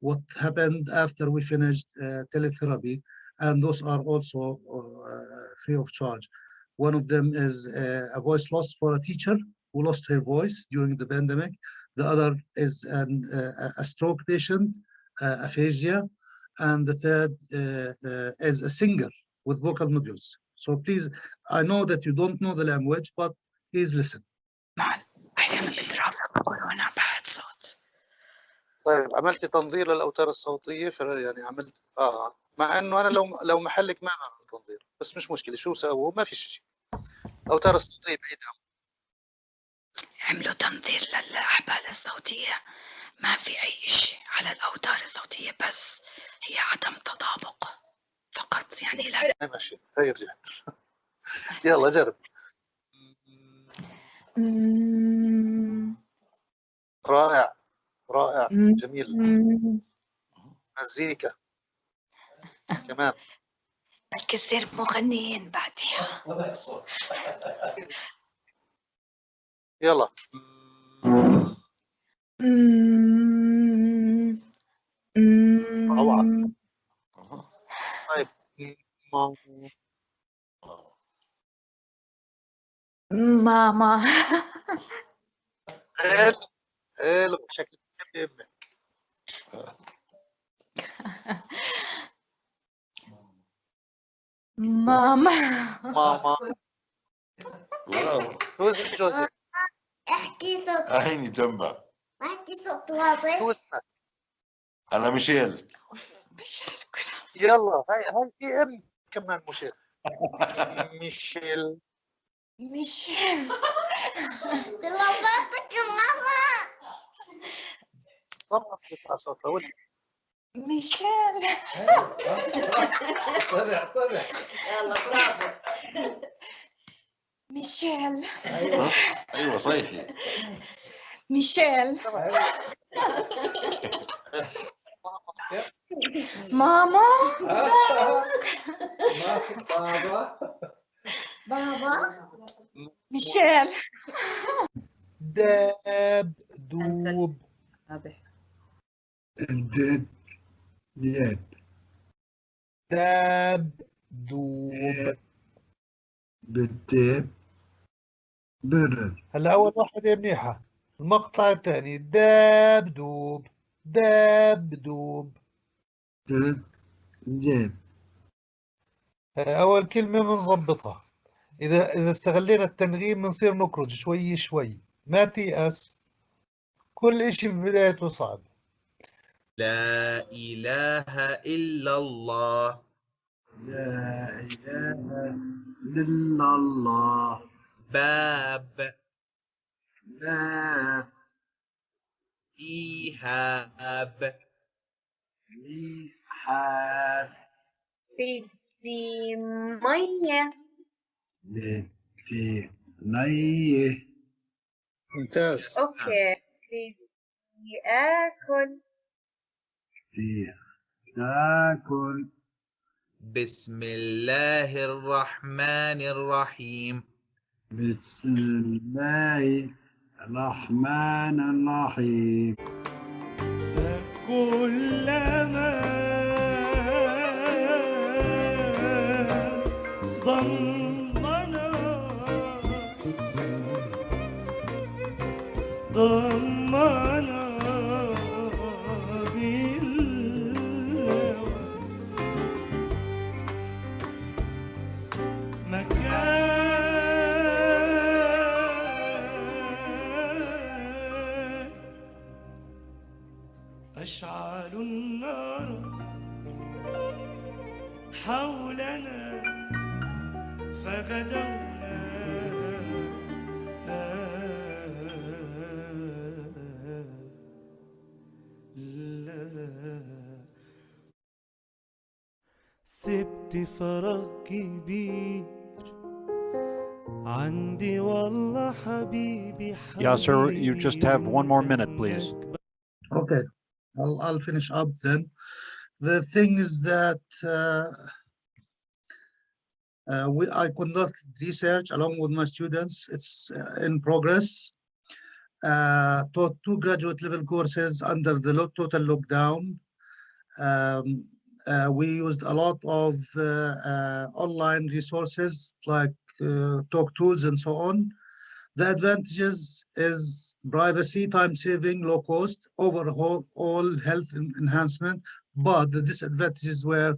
what happened after we finished teletherapy and those are also uh, free of charge. One of them is uh, a voice loss for a teacher who lost her voice during the pandemic. The other is an, uh, a stroke patient, aphasia, and the third is a singer with vocal nodules. So please, I know that you don't know the language, but please listen. طيب عملتي تنظير للاوتار الصوتيه يعني عملت اه مع إنه أنا لو لو محلك ما بعمل تنظير بس مش مشكلة شو سووا ما في شيء الاوتار الصوتية بعيدها عملوا تنظير للأحبال الصوتية. ما في أي شيء على الأوتار الصوتية بس هي عدم تطابق فقط يعني لا. ماشي هي رجعت. يلا جرب. رائع رائع جميل. مزيكا. كمان بلكي تصير مغنيين بعديها. يلا. طيب ماما حلو حلو شكلك أمك ماما. ماما. واو. who's Joseph احكي صوت. عيني جنبها. احكي صوت واضح. شو اسمك أنا ميشيل. مش كل يلا هاي هاي في أم كمان مشير ميشيل. ميشيل. طلباتك ماما. والله بتطلع صوتها ميشيل. طلع طلع يلا برافو ميشيل. أيوه. أيوه صيحي ميشيل. ماما. بابا. بابا ميشيل. داب دوب. دب داب دوب. بالدب برر هلا أول واحدة منيحة. المقطع الثاني. داب دوب. داب دوب. دب دب أول كلمة بنظبطها إذا إذا استغلينا التنغيم بنصير نخرج شوي شوي. ما تيأس. كل إشي ببدايته صعب. لا إله إلا الله. لا إله إلا الله. باب. باب إيهاب. إيحاب بدي مية بدي مية ممتاز. أوكي. بدي بدي تاكل. بسم الله الرحمن الرحيم. بسم الله الرحمن الرحيم. وقت فراغ كبير عندي والله حبيبي حبيبي Yasser, you just have one more minute, please. Okay, I'll, I'll finish up then. The thing is that uh, uh, we, I conduct research along with my students. It's uh, in progress. Uh, taught two graduate level courses under the total lockdown. Um, we used a lot of uh, uh, online resources like uh, talk tools and so on. The advantages is privacy, time saving, low cost, overall all health enhancement. But the disadvantages were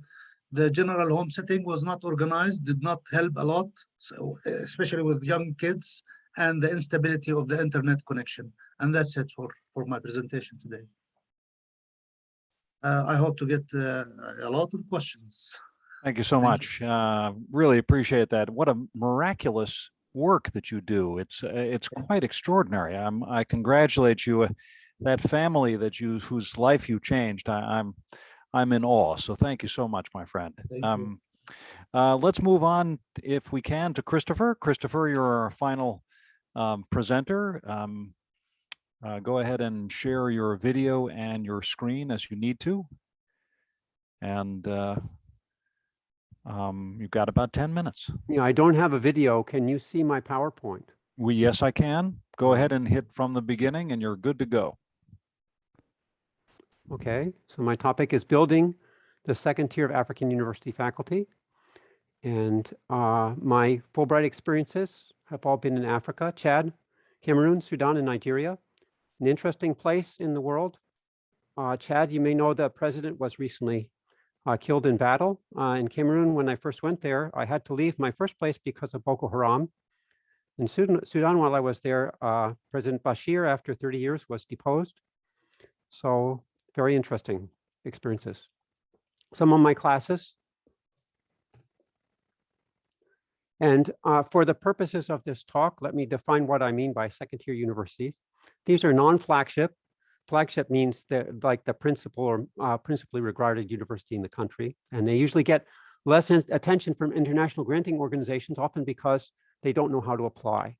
the general home setting was not organized, did not help a lot, so especially with young kids and the instability of the internet connection. And that's it for, for my presentation today. Uh, I hope to get uh, a lot of questions. Thank you so Thank you. much. Uh, really appreciate that. What a miraculous work that you do. It's uh, it's quite extraordinary. I'm, I congratulate you. uh, That family that you whose life you changed. I, I'm I'm in awe. So thank you so much, my friend. You. Um, uh, let's move on, if we can, to Christopher. Christopher, you're our final um, presenter. Um, uh, go ahead and share your video and your screen as you need to. And uh, um, you've got about 10 minutes. Yeah, I don't have a video. Can you see my PowerPoint? We, yes, I can. Go ahead and hit from the beginning and you're good to go. Okay, so my topic is building the second tier of African university faculty. And uh, my Fulbright experiences have all been in Africa, Chad, Cameroon, Sudan, and Nigeria. An interesting place in the world. Uh, Chad, you may know the president was recently uh, killed in battle. Uh, in Cameroon, when I first went there, I had to leave my first place because of Boko Haram. In Sudan, Sudan while I was there, uh, President Bashir, after 30 years, was deposed. So very interesting experiences. Some of my classes. And uh, for the purposes of this talk, let me define what I mean by second tier universities. These are non-flagship. Flagship means that like the principal or uh, principally regarded university in the country. And they usually get less attention from international granting organizations, often because they don't know how to apply.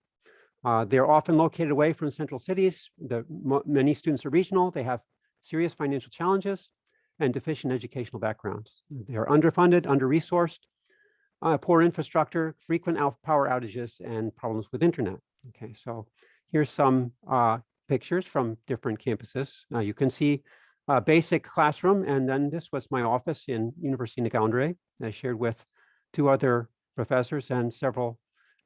Uh, they're often located away from central cities. The, many students are regional. They have serious financial challenges and deficient educational backgrounds. They are underfunded, under-resourced, uh, poor infrastructure, frequent power outages, and problems with internet. Okay, so here's some uh, pictures from different campuses. Uh, you can see a basic classroom, and then this was my office in University of Yaoundé. I shared with two other professors and several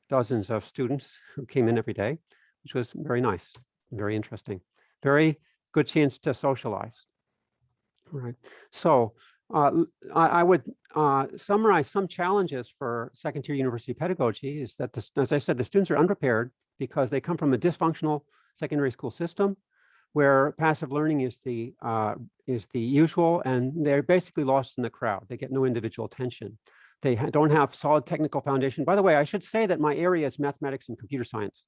dozens of students who came in every day, which was very nice, very interesting, very good chance to socialize. All right, so uh, I, I, would uh, summarize some challenges for second tier university pedagogy is that, this, as I said, the students are unprepared because they come from a dysfunctional secondary school system where passive learning is the uh, is the usual and they're basically lost in the crowd. They get no individual attention. They don't have solid technical foundation. By the way, I should say that my area is mathematics and computer science.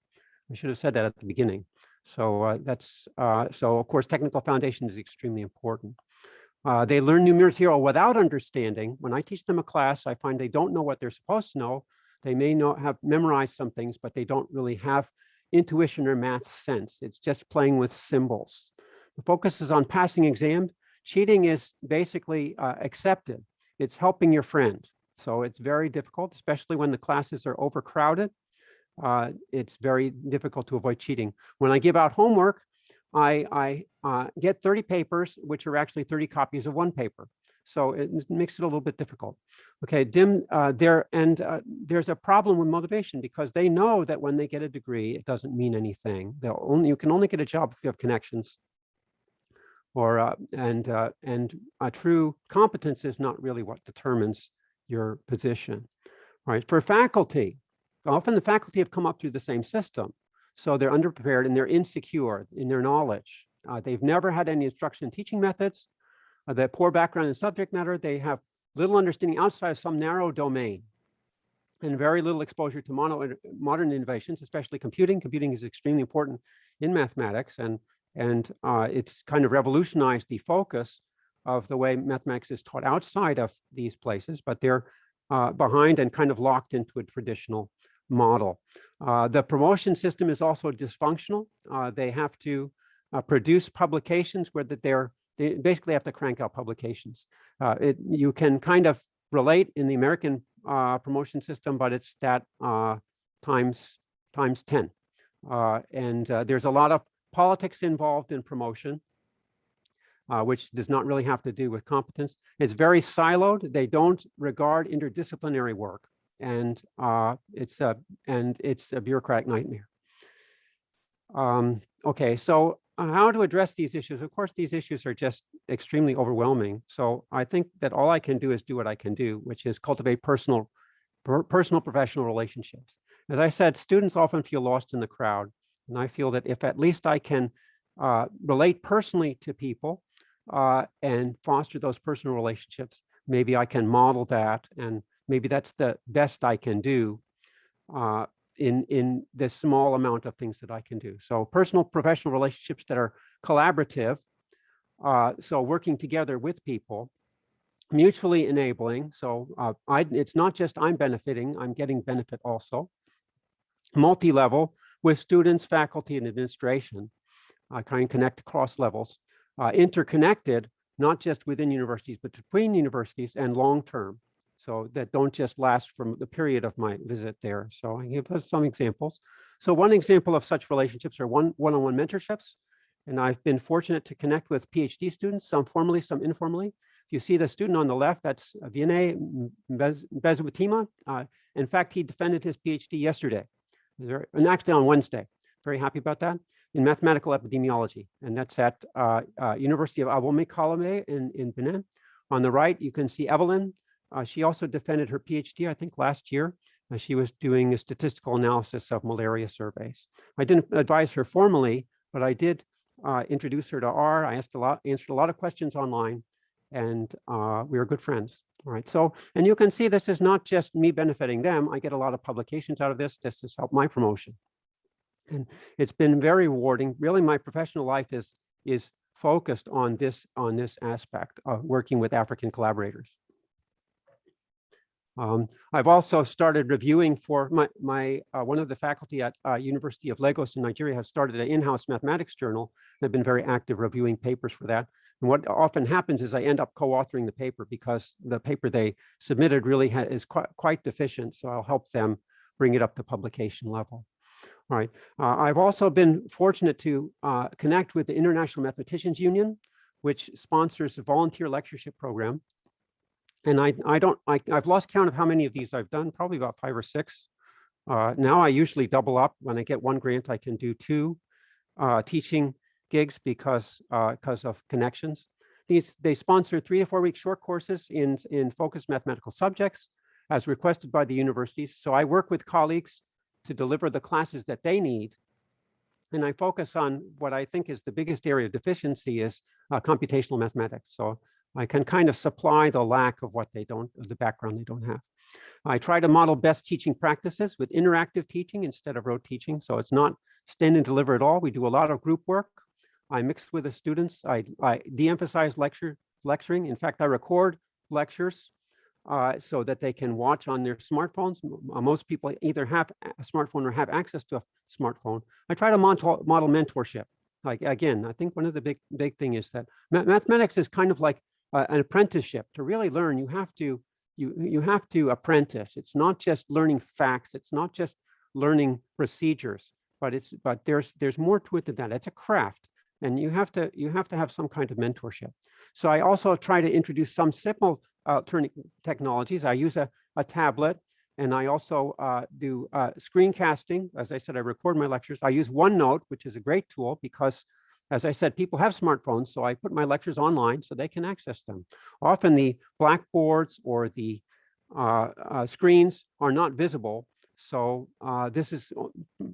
I should have said that at the beginning. So uh, that's uh, so of course technical foundation is extremely important. Uh, they learn new material without understanding. When I teach them a class, I find they don't know what they're supposed to know. They may not have memorized some things, but they don't really have intuition or math sense. It's just playing with symbols. The focus is on passing exam. Cheating is basically uh, accepted. It's helping your friend. So it's very difficult, especially when the classes are overcrowded. Uh, it's very difficult to avoid cheating. When I give out homework, I, I uh, get 30 papers, which are actually 30 copies of one paper. So it makes it a little bit difficult. Okay, dim uh, there and uh, there's a problem with motivation because they know that when they get a degree, it doesn't mean anything. They'll only you can only get a job if you have connections. Or uh, and uh, and a true competence is not really what determines your position. Right for faculty, often the faculty have come up through the same system. So they're underprepared and they're insecure in their knowledge. Uh, they've never had any instruction and teaching methods. Uh, have poor background in subject matter. They have little understanding outside of some narrow domain and very little exposure to mono, modern innovations, especially computing. Computing is extremely important in mathematics and, and uh, it's kind of revolutionized the focus of the way mathematics is taught outside of these places, but they're uh, behind and kind of locked into a traditional model. Uh, the promotion system is also dysfunctional. Uh, they have to uh, produce publications where that they're they basically have to crank out publications. Uh, it you can kind of relate in the American uh, promotion system, but it's that uh, times times 10. and there's a lot of politics involved in promotion. which does not really have to do with competence. It's very siloed. They don't regard interdisciplinary work and uh, it's a and it's a bureaucratic nightmare. Um, okay, so uh, how to address these issues? Of course, these issues are just extremely overwhelming. So I think that all I can do is do what I can do, which is cultivate personal, per, personal professional relationships. As I said, students often feel lost in the crowd, and I feel that if at least I can uh, relate personally to people uh, and foster those personal relationships, maybe I can model that and maybe that's the best I can do uh, in, in the small amount of things that I can do. So personal professional relationships that are collaborative. Uh, so working together with people, mutually enabling. So uh, I, it's not just I'm benefiting, I'm getting benefit also. Multi-level with students, faculty, and administration. I kind of connect across levels. Uh, interconnected, not just within universities, but between universities and long-term so that don't just last from the period of my visit there. So I give us some examples. So one example of such relationships are one one-on-one -on -one mentorships. And I've been fortunate to connect with PhD students, some formally, some informally. If you see the student on the left, that's Vinay Bezutima. Uh, in fact, he defended his PhD yesterday, and actually on Wednesday. Very happy about that in mathematical epidemiology. And that's at uh, uh, University of Abomey Calavi in, in Benin On the right, you can see Evelyn. Uh, she also defended her PhD, I think last year. Uh, she was doing a statistical analysis of malaria surveys. I didn't advise her formally, but I did uh, introduce her to R. I asked a lot, answered a lot of questions online, and uh, we were good friends. All right, so, and you can see this is not just me benefiting them. I get a lot of publications out of this. This has helped my promotion. And it's been very rewarding. Really, my professional life is, is focused on this, on this aspect of working with African collaborators. Um, I've also started reviewing for my, my uh, one of the faculty at uh, University of Lagos in Nigeria has started an in-house mathematics journal. I've been very active reviewing papers for that. And what often happens is I end up co-authoring the paper because the paper they submitted really is quite, quite deficient. So I'll help them bring it up to publication level. All right. Uh, I've also been fortunate to uh, connect with the International Mathematicians Union, which sponsors a volunteer lectureship program. And I, I don't, I, I've lost count of how many of these I've done, probably about five or six. Uh, now I usually double up. When I get one grant, I can do two uh, teaching gigs because because of connections. These they sponsor three to four week short courses in in focused mathematical subjects as requested by the universities. So I work with colleagues to deliver the classes that they need. And I focus on what I think is the biggest area of deficiency is uh, computational mathematics. So I can kind of supply the lack of what they don't, the background they don't have. I try to model best teaching practices with interactive teaching instead of rote teaching. So it's not stand and deliver at all. We do a lot of group work. I mix with the students. I, I de-emphasize lecture lecturing. In fact, I record lectures uh, so that they can watch on their smartphones. Most people either have a smartphone or have access to a smartphone. I try to model mentorship. Like again, I think one of the big big thing is that mathematics is kind of like uh, an apprenticeship. To really learn, you have to you you have to apprentice. It's not just learning facts. It's not just learning procedures, but it's but there's there's more to it than that. It's a craft, and you have to you have to have some kind of mentorship. So I also try to introduce some simple alternative technologies. I use a, a tablet and I also uh, do uh, screencasting. As I said, I record my lectures. I use OneNote, which is a great tool because as I said, people have smartphones, so I put my lectures online so they can access them. Often the blackboards or the uh, uh, screens are not visible. So uh, this is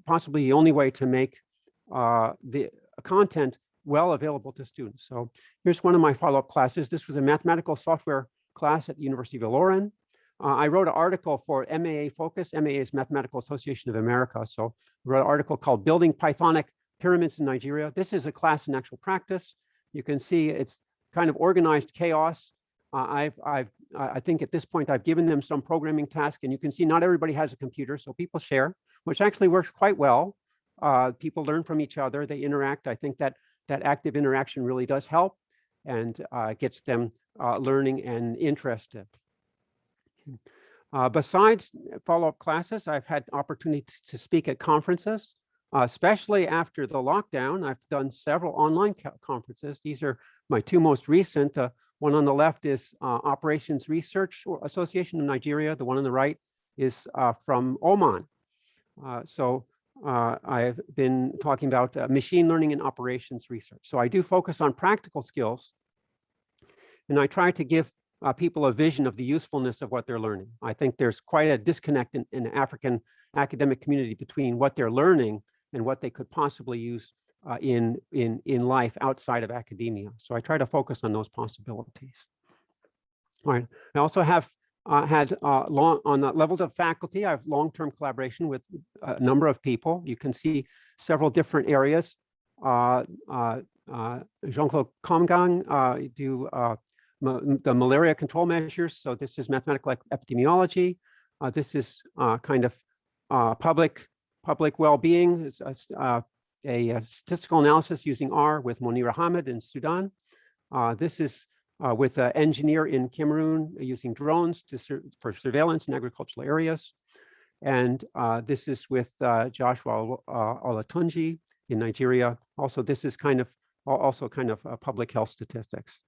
possibly the only way to make uh, the content well available to students. So here's one of my follow-up classes. This was a mathematical software class at the University of Ilorin. Uh, I wrote an article for MAA Focus. MAA is Mathematical Association of America. So I wrote an article called Building Pythonic Pyramids in Nigeria. This is a class in actual practice. You can see it's kind of organized chaos. Uh, I've, I've, I think at this point, I've given them some programming task and you can see not everybody has a computer, so people share, which actually works quite well. Uh, people learn from each other, they interact. I think that that active interaction really does help and uh, gets them uh, learning and interested. Uh, besides follow-up classes, I've had opportunities to speak at conferences, uh, especially after the lockdown. I've done several online conferences. These are my two most recent. Uh, one on the left is uh, Operations Research Association of Nigeria. The one on the right is from Oman. so uh, I've been talking about uh, machine learning and operations research. So I do focus on practical skills and I try to give uh, people a vision of the usefulness of what they're learning. I think there's quite a disconnect in, in the African academic community between what they're learning and what they could possibly use uh, in, in, in life outside of academia. So I try to focus on those possibilities. All right, I also have uh, had uh, long on the levels of faculty, I have long-term collaboration with a number of people. You can see several different areas. Uh, uh, uh Jean-Claude Kamgang do the malaria control measures. So this is mathematical epidemiology. This is kind of public public well-being. It's a, a, statistical analysis using R with Monira Hamid in Sudan. this is uh, with an engineer in Cameroon using drones sur for surveillance in agricultural areas. And uh, this is with uh, Joshua Olatunji in Nigeria. Also, this is kind of also kind of public health statistics.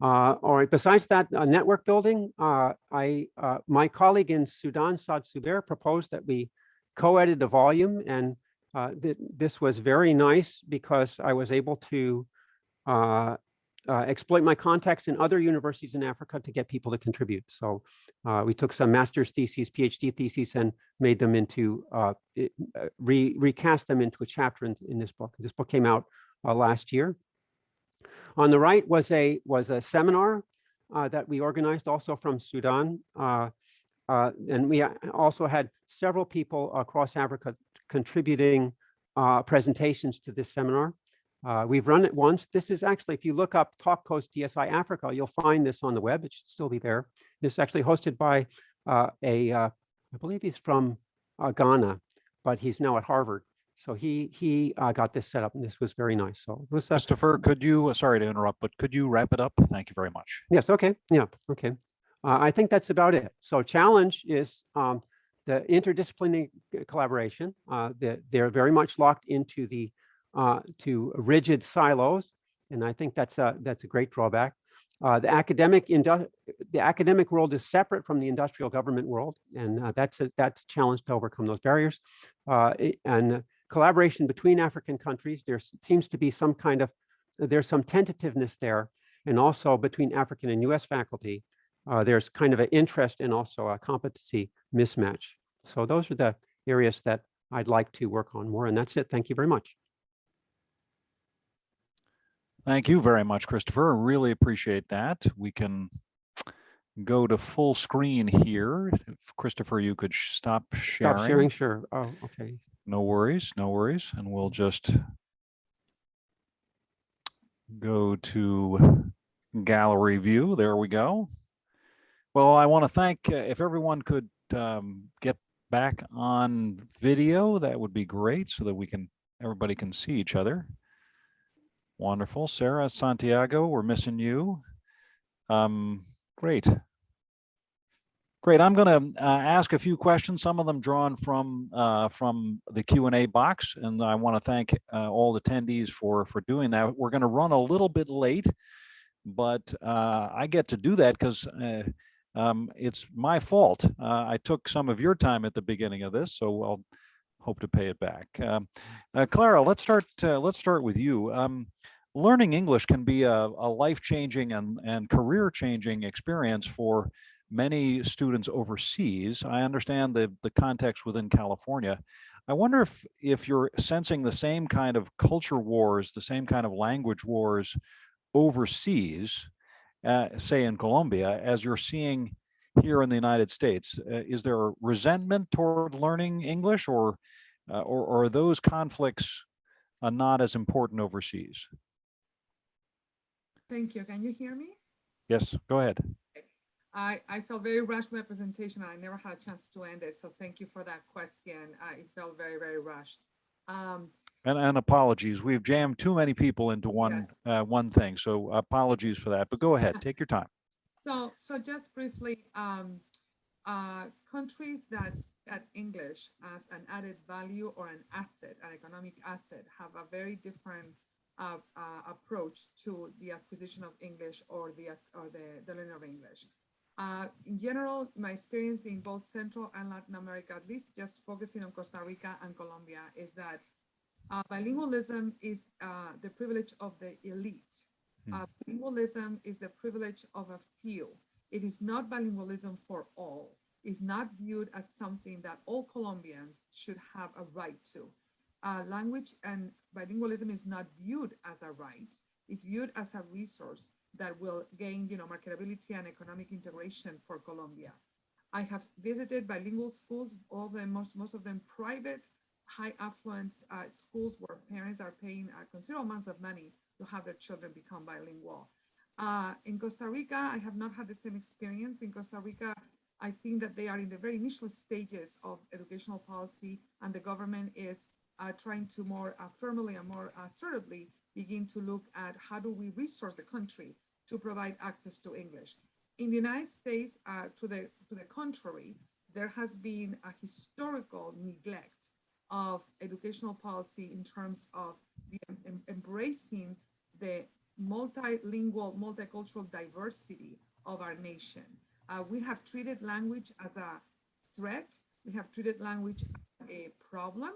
Uh, all right, besides that uh, network building, uh, I, uh, my colleague in Sudan, Saad Subair, proposed that we co-edit a volume and uh, th this was very nice because I was able to uh, exploit my contacts in other universities in Africa to get people to contribute. So we took some master's theses, PhD theses, and made them into, re recast them into a chapter in, in this book. This book came out last year. On the right was a, was a seminar uh, that we organized also from Sudan. Uh, uh, and we uh, also had several people across Africa contributing uh, presentations to this seminar. Uh, we've run it once. This is actually, if you look up Talk Coast DSI Africa, you'll find this on the web. It should still be there. This is actually hosted by a, I believe he's from Ghana, but he's now at Harvard. So he he uh, got this set up, and this was very nice. So it was uh, Christopher, could you, uh, sorry to interrupt, but could you wrap it up? Thank you very much. Yes, okay, yeah, okay. Uh, I think that's about it. So challenge is um, the interdisciplinary collaboration. Uh, that they're very much locked into the uh, to rigid silos, and I think that's a that's a great drawback. Uh, the academic the academic world is separate from the industrial government world, and uh, that's a that's a challenge to overcome those barriers. Uh, and collaboration between African countries, there seems to be some kind of there's some tentativeness there, and also between African and U.S. faculty, uh, there's kind of an interest and also a competency mismatch. So those are the areas that I'd like to work on more, and that's it. Thank you very much. Thank you very much, Christopher. I Really appreciate that. We can go to full screen here. If Christopher, you could sh- stop sharing. Stop sharing, sure. Oh, okay. No worries, no worries. And we'll just go to gallery view. There we go. Well, I want to thank, uh, if everyone could um, get back on video, that would be great so that we can, everybody can see each other. Wonderful. Sarah, Santiago, we're missing you. Um, great. Great. I'm going to uh, ask a few questions, some of them drawn from uh, from the Q and A box, and I want to thank uh, all attendees for for doing that. We're going to run a little bit late, but uh, I get to do that because uh, um, it's my fault. Uh, I took some of your time at the beginning of this, so I'll hope to pay it back. Um, Clara, let's start. Let's start with you. Um, learning English can be a, a life-changing and and career-changing experience for many students overseas. I understand the, the context within California. I wonder if, if you're sensing the same kind of culture wars, the same kind of language wars overseas, uh, say in Colombia, as you're seeing here in the United States. Uh, is there resentment toward learning English or, uh, or, or are those conflicts uh, not as important overseas? Thank you. Can you hear me? Yes, go ahead. I, I felt very rushed with my presentation. and I never had a chance to end it. So thank you for that question. Uh, it felt very, very rushed. Um, And, and apologies, we've jammed too many people into one, Yes. uh, one thing. So apologies for that, but go ahead, take your time. So, so just briefly, um, uh, countries that that English as an added value or an asset, an economic asset, have a very different uh, uh, approach to the acquisition of English or the or the, the learning of English. Uh, in general, my experience in both Central and Latin America, at least just focusing on Costa Rica and Colombia, is that uh, bilingualism is uh, the privilege of the elite. Uh, bilingualism is the privilege of a few. It is not bilingualism for all. It's not viewed as something that all Colombians should have a right to. Uh, language and bilingualism is not viewed as a right. It's viewed as a resource that will gain, you know, marketability and economic integration for Colombia. I have visited bilingual schools, all them, most, most of them private, high affluence uh, schools where parents are paying uh, considerable amounts of money to have their children become bilingual. Uh, in Costa Rica, I have not had the same experience. In Costa Rica, I think that they are in the very initial stages of educational policy, and the government is uh, trying to more uh, firmly and more assertively begin to look at how do we resource the country to provide access to English. In the United States, uh, to the to the contrary, there has been a historical neglect of educational policy in terms of the, em- embracing the multilingual, multicultural diversity of our nation. Uh, we have treated language as a threat. We have treated language as a problem.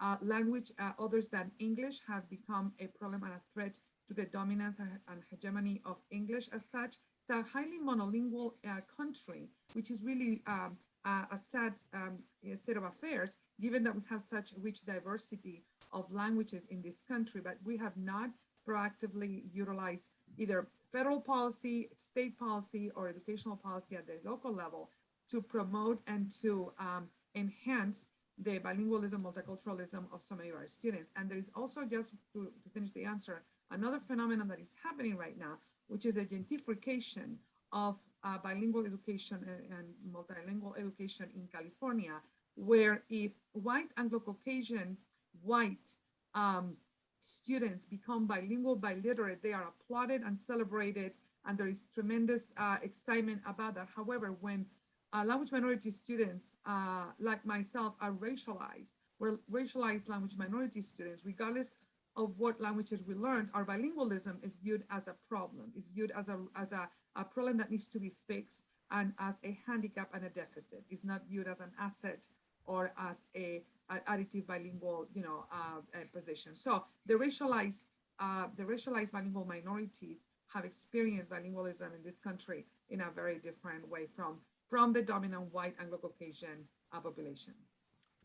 uh, language uh, others than English have become a problem and a threat to the dominance and hegemony of English as such. It's a highly monolingual uh, country, which is really um, a, a sad um, state of affairs, given that we have such rich diversity of languages in this country, but we have not proactively utilized either federal policy, state policy, or educational policy at the local level to promote and to um, enhance the bilingualism, multiculturalism of so many of our students. And there is also, just to, to finish the answer, another phenomenon that is happening right now, which is the gentrification of uh, bilingual education and, and multilingual education in California, where if white Anglo-Caucasian white um, students become bilingual, biliterate, they are applauded and celebrated, and there is tremendous uh, excitement about that. However, when uh, language minority students, uh, like myself, are racialized, we're racialized language minority students, regardless of what languages we learned, our bilingualism is viewed as a problem, is viewed as a, as a, a problem that needs to be fixed and as a handicap and a deficit. It's not viewed as an asset or as a, a additive bilingual, you know, uh, uh, position. So the racialized, uh, the racialized bilingual minorities have experienced bilingualism in this country in a very different way from, from the dominant white Anglo-Caucasian uh, population.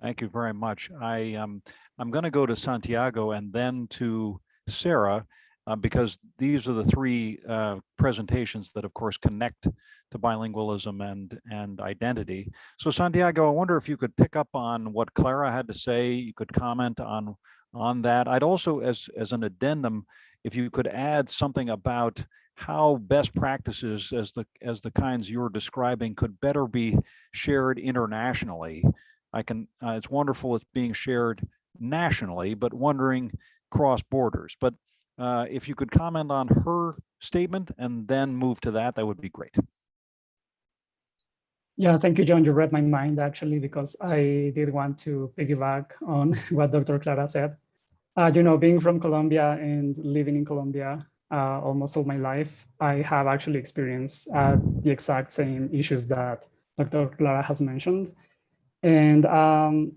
Thank you very much. I, um, I'm going to go to Santiago and then to Sarah, uh, because these are the three uh, presentations that, of course, connect to bilingualism and, and identity. So Santiago, I wonder if you could pick up on what Clara had to say. You could comment on, on that. I'd also, as, as an addendum, if you could add something about how best practices as the, as the kinds you're describing could better be shared internationally I can, uh, it's wonderful it's being shared nationally, but wondering cross borders. But uh, if you could comment on her statement and then move to that, that would be great. Yeah, thank you, John. You read my mind actually, because I did want to piggyback on what Dr. Clara said. Uh, you know, being from Colombia and living in Colombia uh, almost all my life, I have actually experienced uh, the exact same issues that Dr. Clara has mentioned. And um,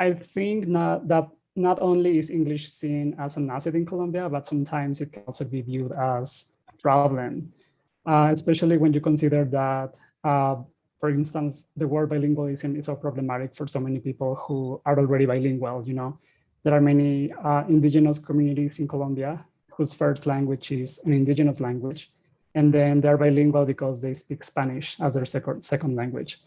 I think not, that not only is English seen as an asset in Colombia, but sometimes it can also be viewed as a problem, uh, especially when you consider that, uh, for instance, the word bilingualism is so problematic for so many people who are already bilingual. You know, there are many uh, indigenous communities in Colombia whose first language is an indigenous language, and then they're bilingual because they speak Spanish as their second, second language.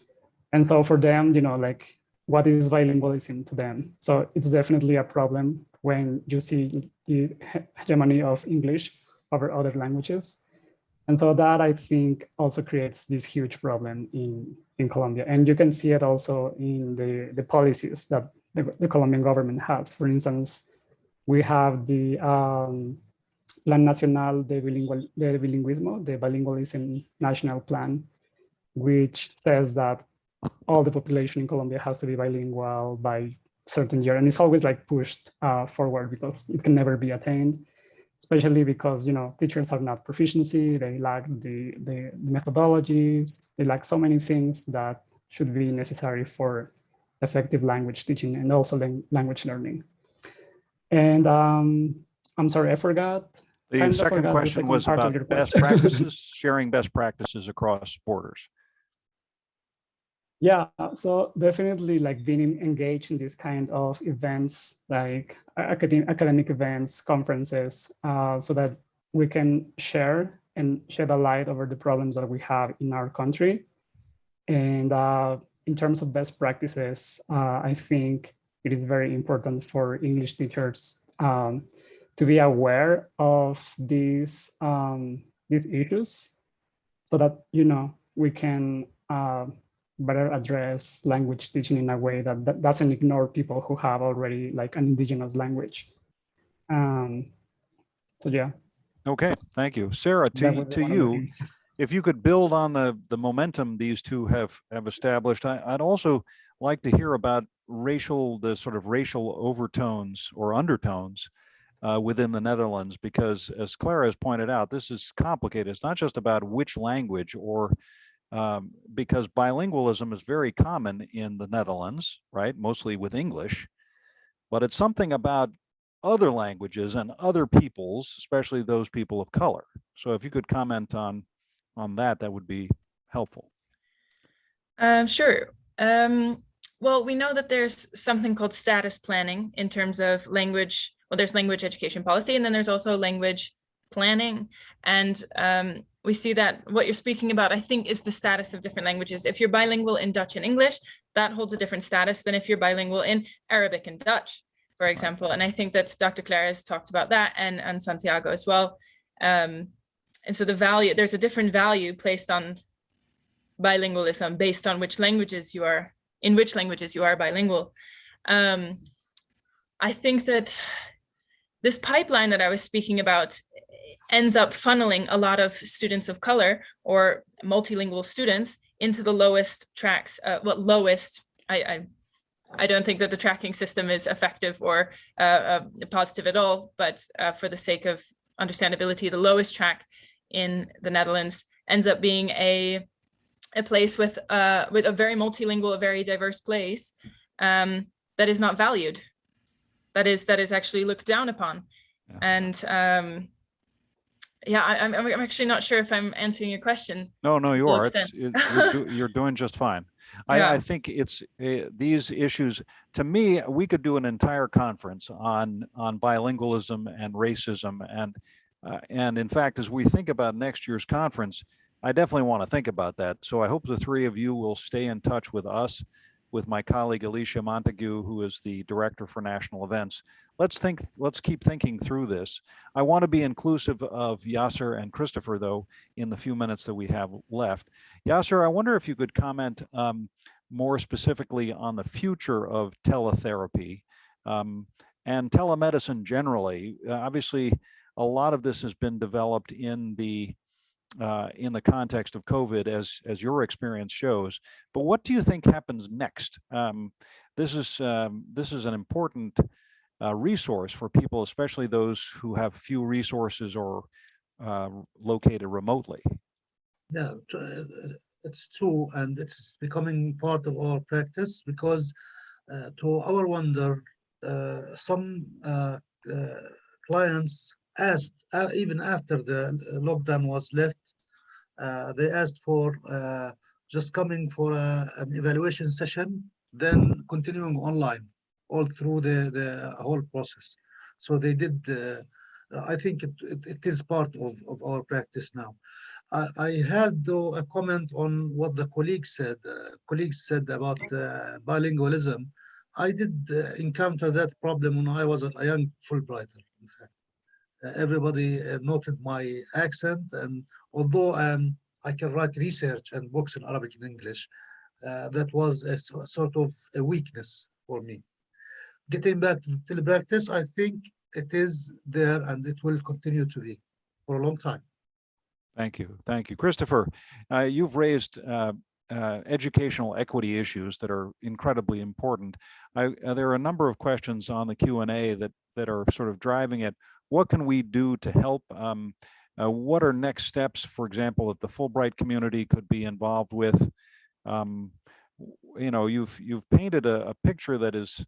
And so for them, you know, like what is bilingualism to them? So it's definitely a problem when you see the hegemony of English over other languages. And so that I think also creates this huge problem in, in Colombia. And you can see it also in the, the policies that the, the Colombian government has. For instance, we have the um, Plan Nacional de, Bilingual, de Bilingüismo, the Bilingualism National Plan, which says that all the population in Colombia has to be bilingual by certain year. And it's always like pushed uh, forward because it can never be attained, especially because, you know, teachers are not proficiency, they lack the, the, the methodologies, they lack so many things that should be necessary for effective language teaching and also language learning. And um, I'm sorry, I forgot. The second question the second was about best practices, sharing best practices across borders. Yeah, so definitely like being engaged in this kind of events, like academic, academic events, conferences, uh, so that we can share and shed a light over the problems that we have in our country. And uh, in terms of best practices, uh, I think it is very important for English teachers um, to be aware of these, um, these issues so that, you know, we can uh, better address language teaching in a way that, that doesn't ignore people who have already like an indigenous language. Um, so yeah. Okay, thank you. Sarah, to, to one of the you, if you could build on the, the momentum these two have, have established, I, I'd also like to hear about racial, the sort of racial overtones or undertones uh, within the Netherlands, because as Clara has pointed out, this is complicated. It's not just about which language or um, because bilingualism is very common in the Netherlands, right? Mostly with English. but it's something about other languages and other peoples, especially those people of color. So if you could comment on, on that, that would be helpful. Um, sure. Um, well, we know that there's something called status planning in terms of language. Well, there's language education policy, and then there's also language planning. And um, we see that what you're speaking about, I think, is the status of different languages. If you're bilingual in Dutch and English, that holds a different status than if you're bilingual in Arabic and Dutch, for example. And I think that Dr. Claire has talked about that and, and Santiago as well. Um, and so the value, there's a different value placed on bilingualism based on which languages you are, in which languages you are bilingual. Um, I think that this pipeline that I was speaking about ends up funneling a lot of students of color or multilingual students into the lowest tracks, uh, what lowest, I, I, I don't think that the tracking system is effective or uh, uh, positive at all, but uh, for the sake of understandability, the lowest track in the Netherlands ends up being a a place with uh with a very multilingual, a very diverse place um, that is not valued, that is that is actually looked down upon, Yeah. and um, yeah, I, I'm I'm actually not sure if I'm answering your question. No, no, you are. It- you're, do- you're doing just fine. I, Yeah. I think it's, uh, these issues, to me, we could do an entire conference on, on bilingualism and racism. And, uh, and in fact, as we think about next year's conference, I definitely want to think about that. So I hope the three of you will stay in touch with us, with my colleague Alicia Montague, who is the Director for National Events. Let's think, let's keep thinking through this. I want to be inclusive of Yasser and Christopher, though, in the few minutes that we have left. Yasser, I wonder if you could comment um, more specifically on the future of teletherapy um, and telemedicine generally. Uh, obviously, a lot of this has been developed in the uh, in the context of COVID, as as your experience shows. But what do you think happens next? Um, this is um, this is an important uh, resource for people, especially those who have few resources or uh, located remotely. Yeah, uh, it's true, and it's becoming part of our practice because, uh, to our wonder, uh, some uh, uh, clients asked, uh, even after the lockdown was left, uh, they asked for uh, just coming for a, an evaluation session, then continuing online all through the, the whole process. So they did, uh, I think it, it, it is part of, of our practice now. I, I had though a comment on what the colleagues said. Uh, colleagues said about uh, bilingualism. I did uh, encounter that problem when I was a, young Fulbrighter. In fact, uh, everybody uh, noted my accent, and although um, I can write research and books in Arabic and English, uh, that was a so- sort of a weakness for me. Getting back to the telepractice, I think it is there and it will continue to be for a long time. Thank you. Thank you. Christopher, uh, you've raised uh, uh, educational equity issues that are incredibly important. I, uh, there are a number of questions on the Q and A that, that are sort of driving it. What can we do to help? Um, uh, what are next steps, for example, that the Fulbright community could be involved with? Um, you know, you've, you've painted a, a picture that is,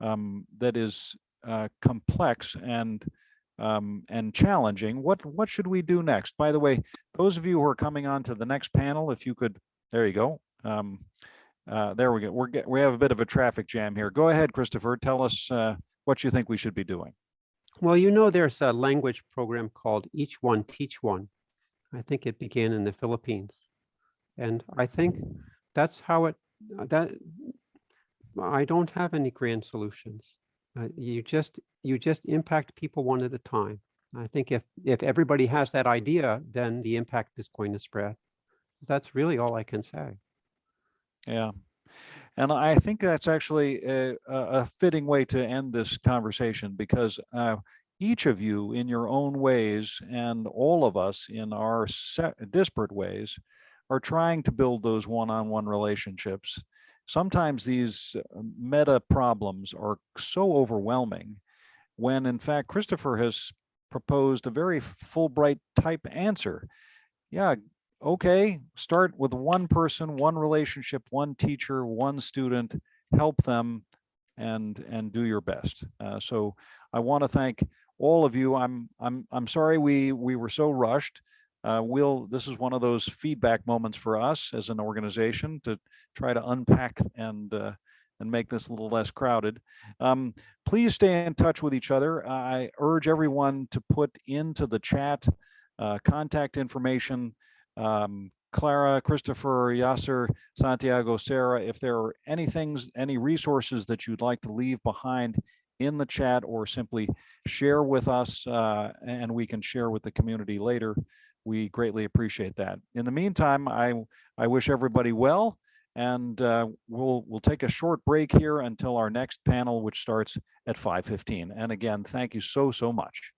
um, that is uh, complex and um, and challenging. What what should we do next? By the way, those of you who are coming on to the next panel, if you could, there you go. Um, uh, there we go. We're get, we have a bit of a traffic jam here. Go ahead, Christopher. Tell us uh, what you think we should be doing. Well, you know, there's a language program called Each One Teach One. I think it began in the Philippines. And I think that's how it, uh, that, I don't have any grand solutions. Uh, you just, you just impact people one at a time. I think if, if everybody has that idea, then the impact is going to spread. That's really all I can say. Yeah. And I think that's actually a, a fitting way to end this conversation because uh, each of you in your own ways and all of us in our disparate ways are trying to build those one-on-one relationships. Sometimes these uh, meta problems are so overwhelming when in fact Christopher has proposed a very Fulbright type answer. Yeah, okay, start with one person, one relationship, one teacher, one student, help them and and do your best. Uh, so I want to thank all of you. I'm I'm I'm sorry we we were so rushed. Uh, we'll this is one of those feedback moments for us as an organization to try to unpack and uh, and make this a little less crowded. Um, please stay in touch with each other. I urge everyone to put into the chat uh, contact information. Um, Clara, Christopher, Yasser, Santiago, Sarah, if there are any things, any resources that you'd like to leave behind in the chat or simply share with us uh, and we can share with the community later, we greatly appreciate that. In the meantime, I, I wish everybody well and uh, we'll, we'll take a short break here until our next panel, which starts at 5.15. And again, thank you so, so much.